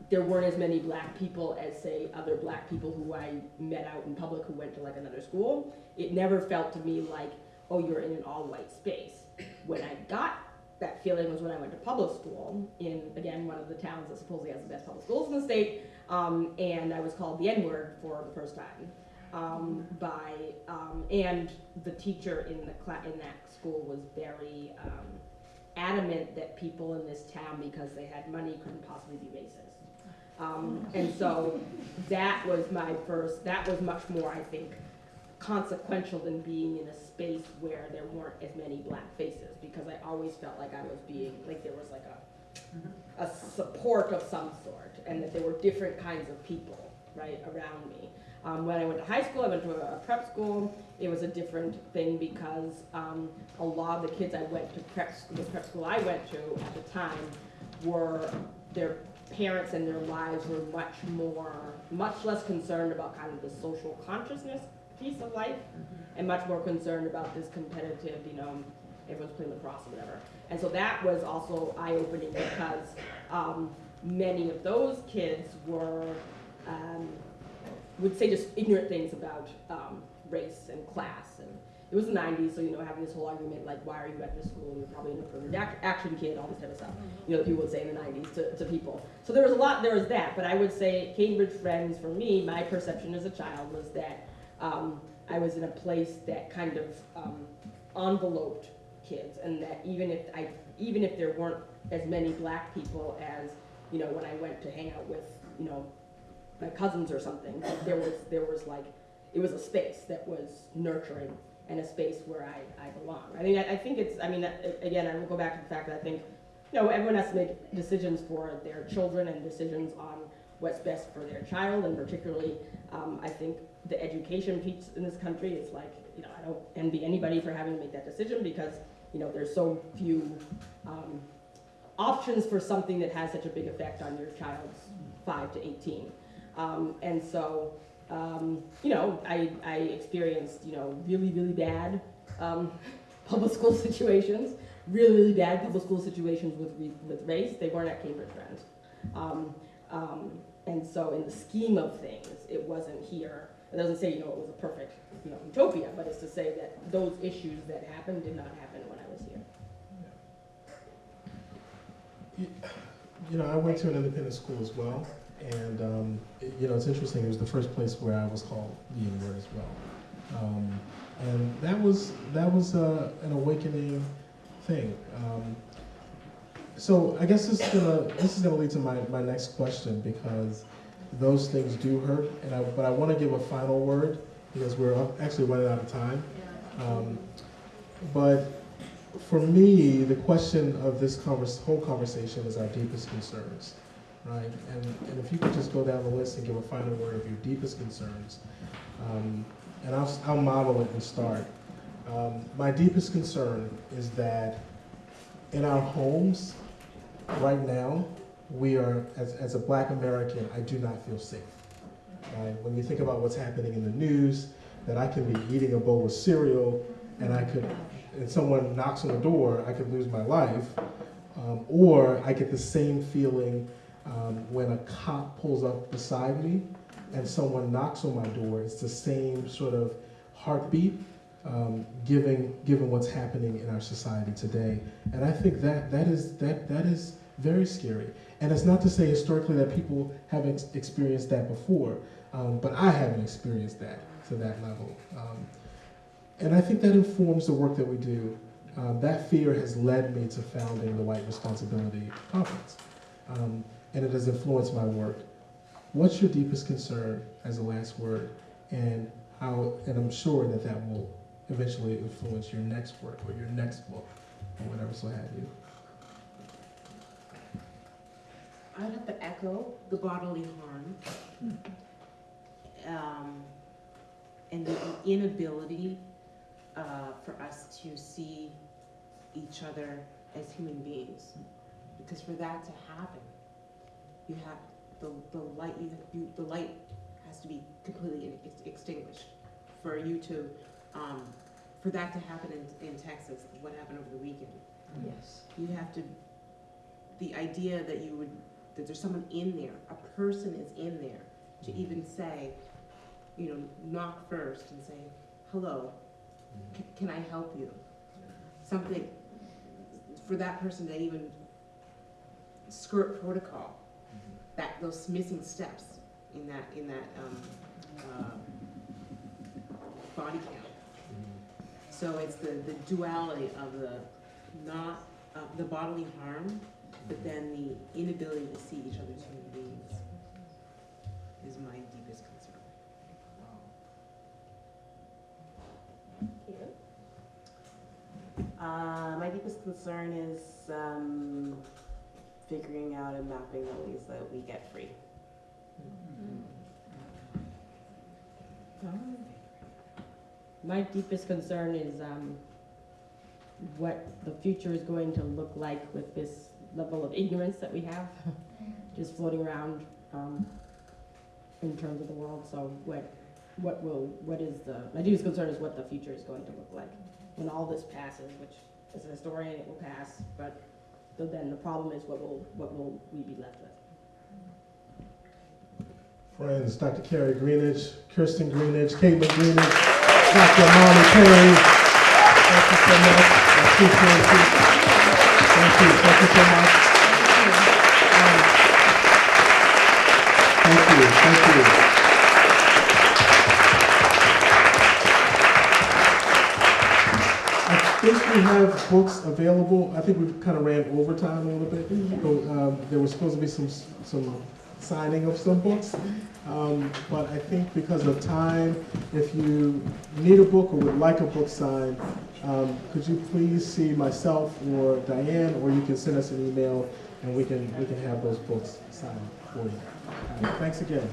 Speaker 5: there weren't as many black people as say other black people who I met out in public who went to like another school. It never felt to me like oh, you're in an all-white space. When I got that feeling was when I went to public school in, again, one of the towns that supposedly has the best public schools in the state, um, and I was called the N-word for the first time. Um, by, um, and the teacher in the cla- in that school was very, um, adamant that people in this town, because they had money, couldn't possibly be racist. Um, and so that was my first, that was much more, I think, consequential than being in a space where there weren't as many black faces, because I always felt like I was being, like there was like a, a support of some sort, and that there were different kinds of people, right, around me. Um, when I went to high school, I went to a, a prep school, it was a different thing because, um, a lot of the kids I went to prep, school- the prep school I went to at the time were, their parents and their lives were much more, much less concerned about kind of the social consciousness piece of life, and much more concerned about this competitive, you know, everyone's playing lacrosse or whatever. And so that was also eye-opening because, um, many of those kids were, um, would say just ignorant things about, um, race and class, and it was the nineties, so, you know, having this whole argument, like, why are you at this school, you're probably an affirmative ac- action kid, all this type of stuff, you know, people would say in the nineties to, to people. So there was a lot, there was that, but I would say Cambridge Friends, for me, my perception as a child was that, um, I was in a place that kind of, um, enveloped kids, and that even if I, even if there weren't as many black people as, you know, when I went to hang out with, you know, my cousins or something, there was, there was like, it was a space that was nurturing and a space where I, I belong. I mean, I, I think it's, I mean, again, I will go back to the fact that I think, you know, everyone has to make decisions for their children and decisions on what's best for their child, and particularly, um, I think the education piece in this country is like, you know, I don't envy anybody for having to make that decision because, you know, there's so few, um, options for something that has such a big effect on your child's five to eighteen. Um, and so, um, you know, I, I experienced, you know, really, really bad, um, public school situations, really, really bad public school situations with, with race. They weren't at Cambridge Friends. Um, um, and so in the scheme of things, it wasn't here. It doesn't say, you know, it was a perfect, you know, utopia, but it's to say that those issues that happened did not happen when I was here.
Speaker 1: You you know, I went to an independent school as well, and, um, it- you know, it's interesting, it was the first place where I was called the N-word as well. Um, and that was, that was, uh, an awakening thing. Um, so I guess this is gonna, this is gonna lead to my, my next question, because those things do hurt, and I, but I wanna give a final word, because we're actually running out of time. Um, but for me, the question of this convers, whole conversation is our deepest concerns, right? And, and if you could just go down the list and give a final word of your deepest concerns, um, and I'll, I'll model it and start. Um, my deepest concern is that in our homes, right now, we are, as, as a black American, I do not feel safe. Right? When you think about what's happening in the news, that I can be eating a bowl of cereal and I could and someone knocks on the door, I could lose my life. Um, or I get the same feeling um, when a cop pulls up beside me and someone knocks on my door. It's the same sort of heartbeat, um, given given what's happening in our society today. And I think that that is that that is very scary. And it's not to say historically that people haven't experienced that before, um, but I haven't experienced that to that level. Um, and I think that informs the work that we do. Um, that fear has led me to founding the White Responsibility Conference, um, and it has influenced my work. What's your deepest concern as a last word, and how? And I'm sure that that will eventually influence your next work or your next book or whatever so have you.
Speaker 8: I'd have to echo the bodily harm. Um, and the inability, uh, for us to see each other as human beings. Because for that to happen, you have, the, the light, you, you, the light has to be completely ex- extinguished. For you to, um, for that to happen in, in Texas, what happened over the weekend.
Speaker 9: Yes.
Speaker 8: You have to, the idea that you would, that there's someone in there, a person is in there, to even say, you know, knock first and say, hello,
Speaker 3: C- Can I help you? Something for that person to even skirt protocol, that, those missing steps in that, in that, um, uh, body count. So it's the, the duality of the not, uh, the bodily harm, but then the inability to see each other as human beings is my deepest concern.
Speaker 6: Uh, my deepest concern is um, figuring out and mapping the ways that we get free.
Speaker 5: My deepest concern is, um, what the future is going to look like with this level of ignorance that we have, just floating around, um, in terms of the world, so what, what will, what is the, my deepest concern is what the future is going to look like when all this passes, which as a historian, it will pass, but so then the problem is what will, what will we be left with?
Speaker 1: Friends, Dr. Kerri Greenidge, Kirsten Greenidge, Kaitlyn Greenidge, Dr. Imani Perry. Thank you so much. I appreciate you. Thank you, thank you so much. Um, Thank you, thank you. I think we have books available. I think we kind of ran overtime a little bit. So, um, There was supposed to be some, some signing of some books. Um, But I think because of time, if you need a book or would like a book signed, um, could you please see myself or Diane, or you can send us an email and we can, we can have those books signed for you. Right, Thanks again.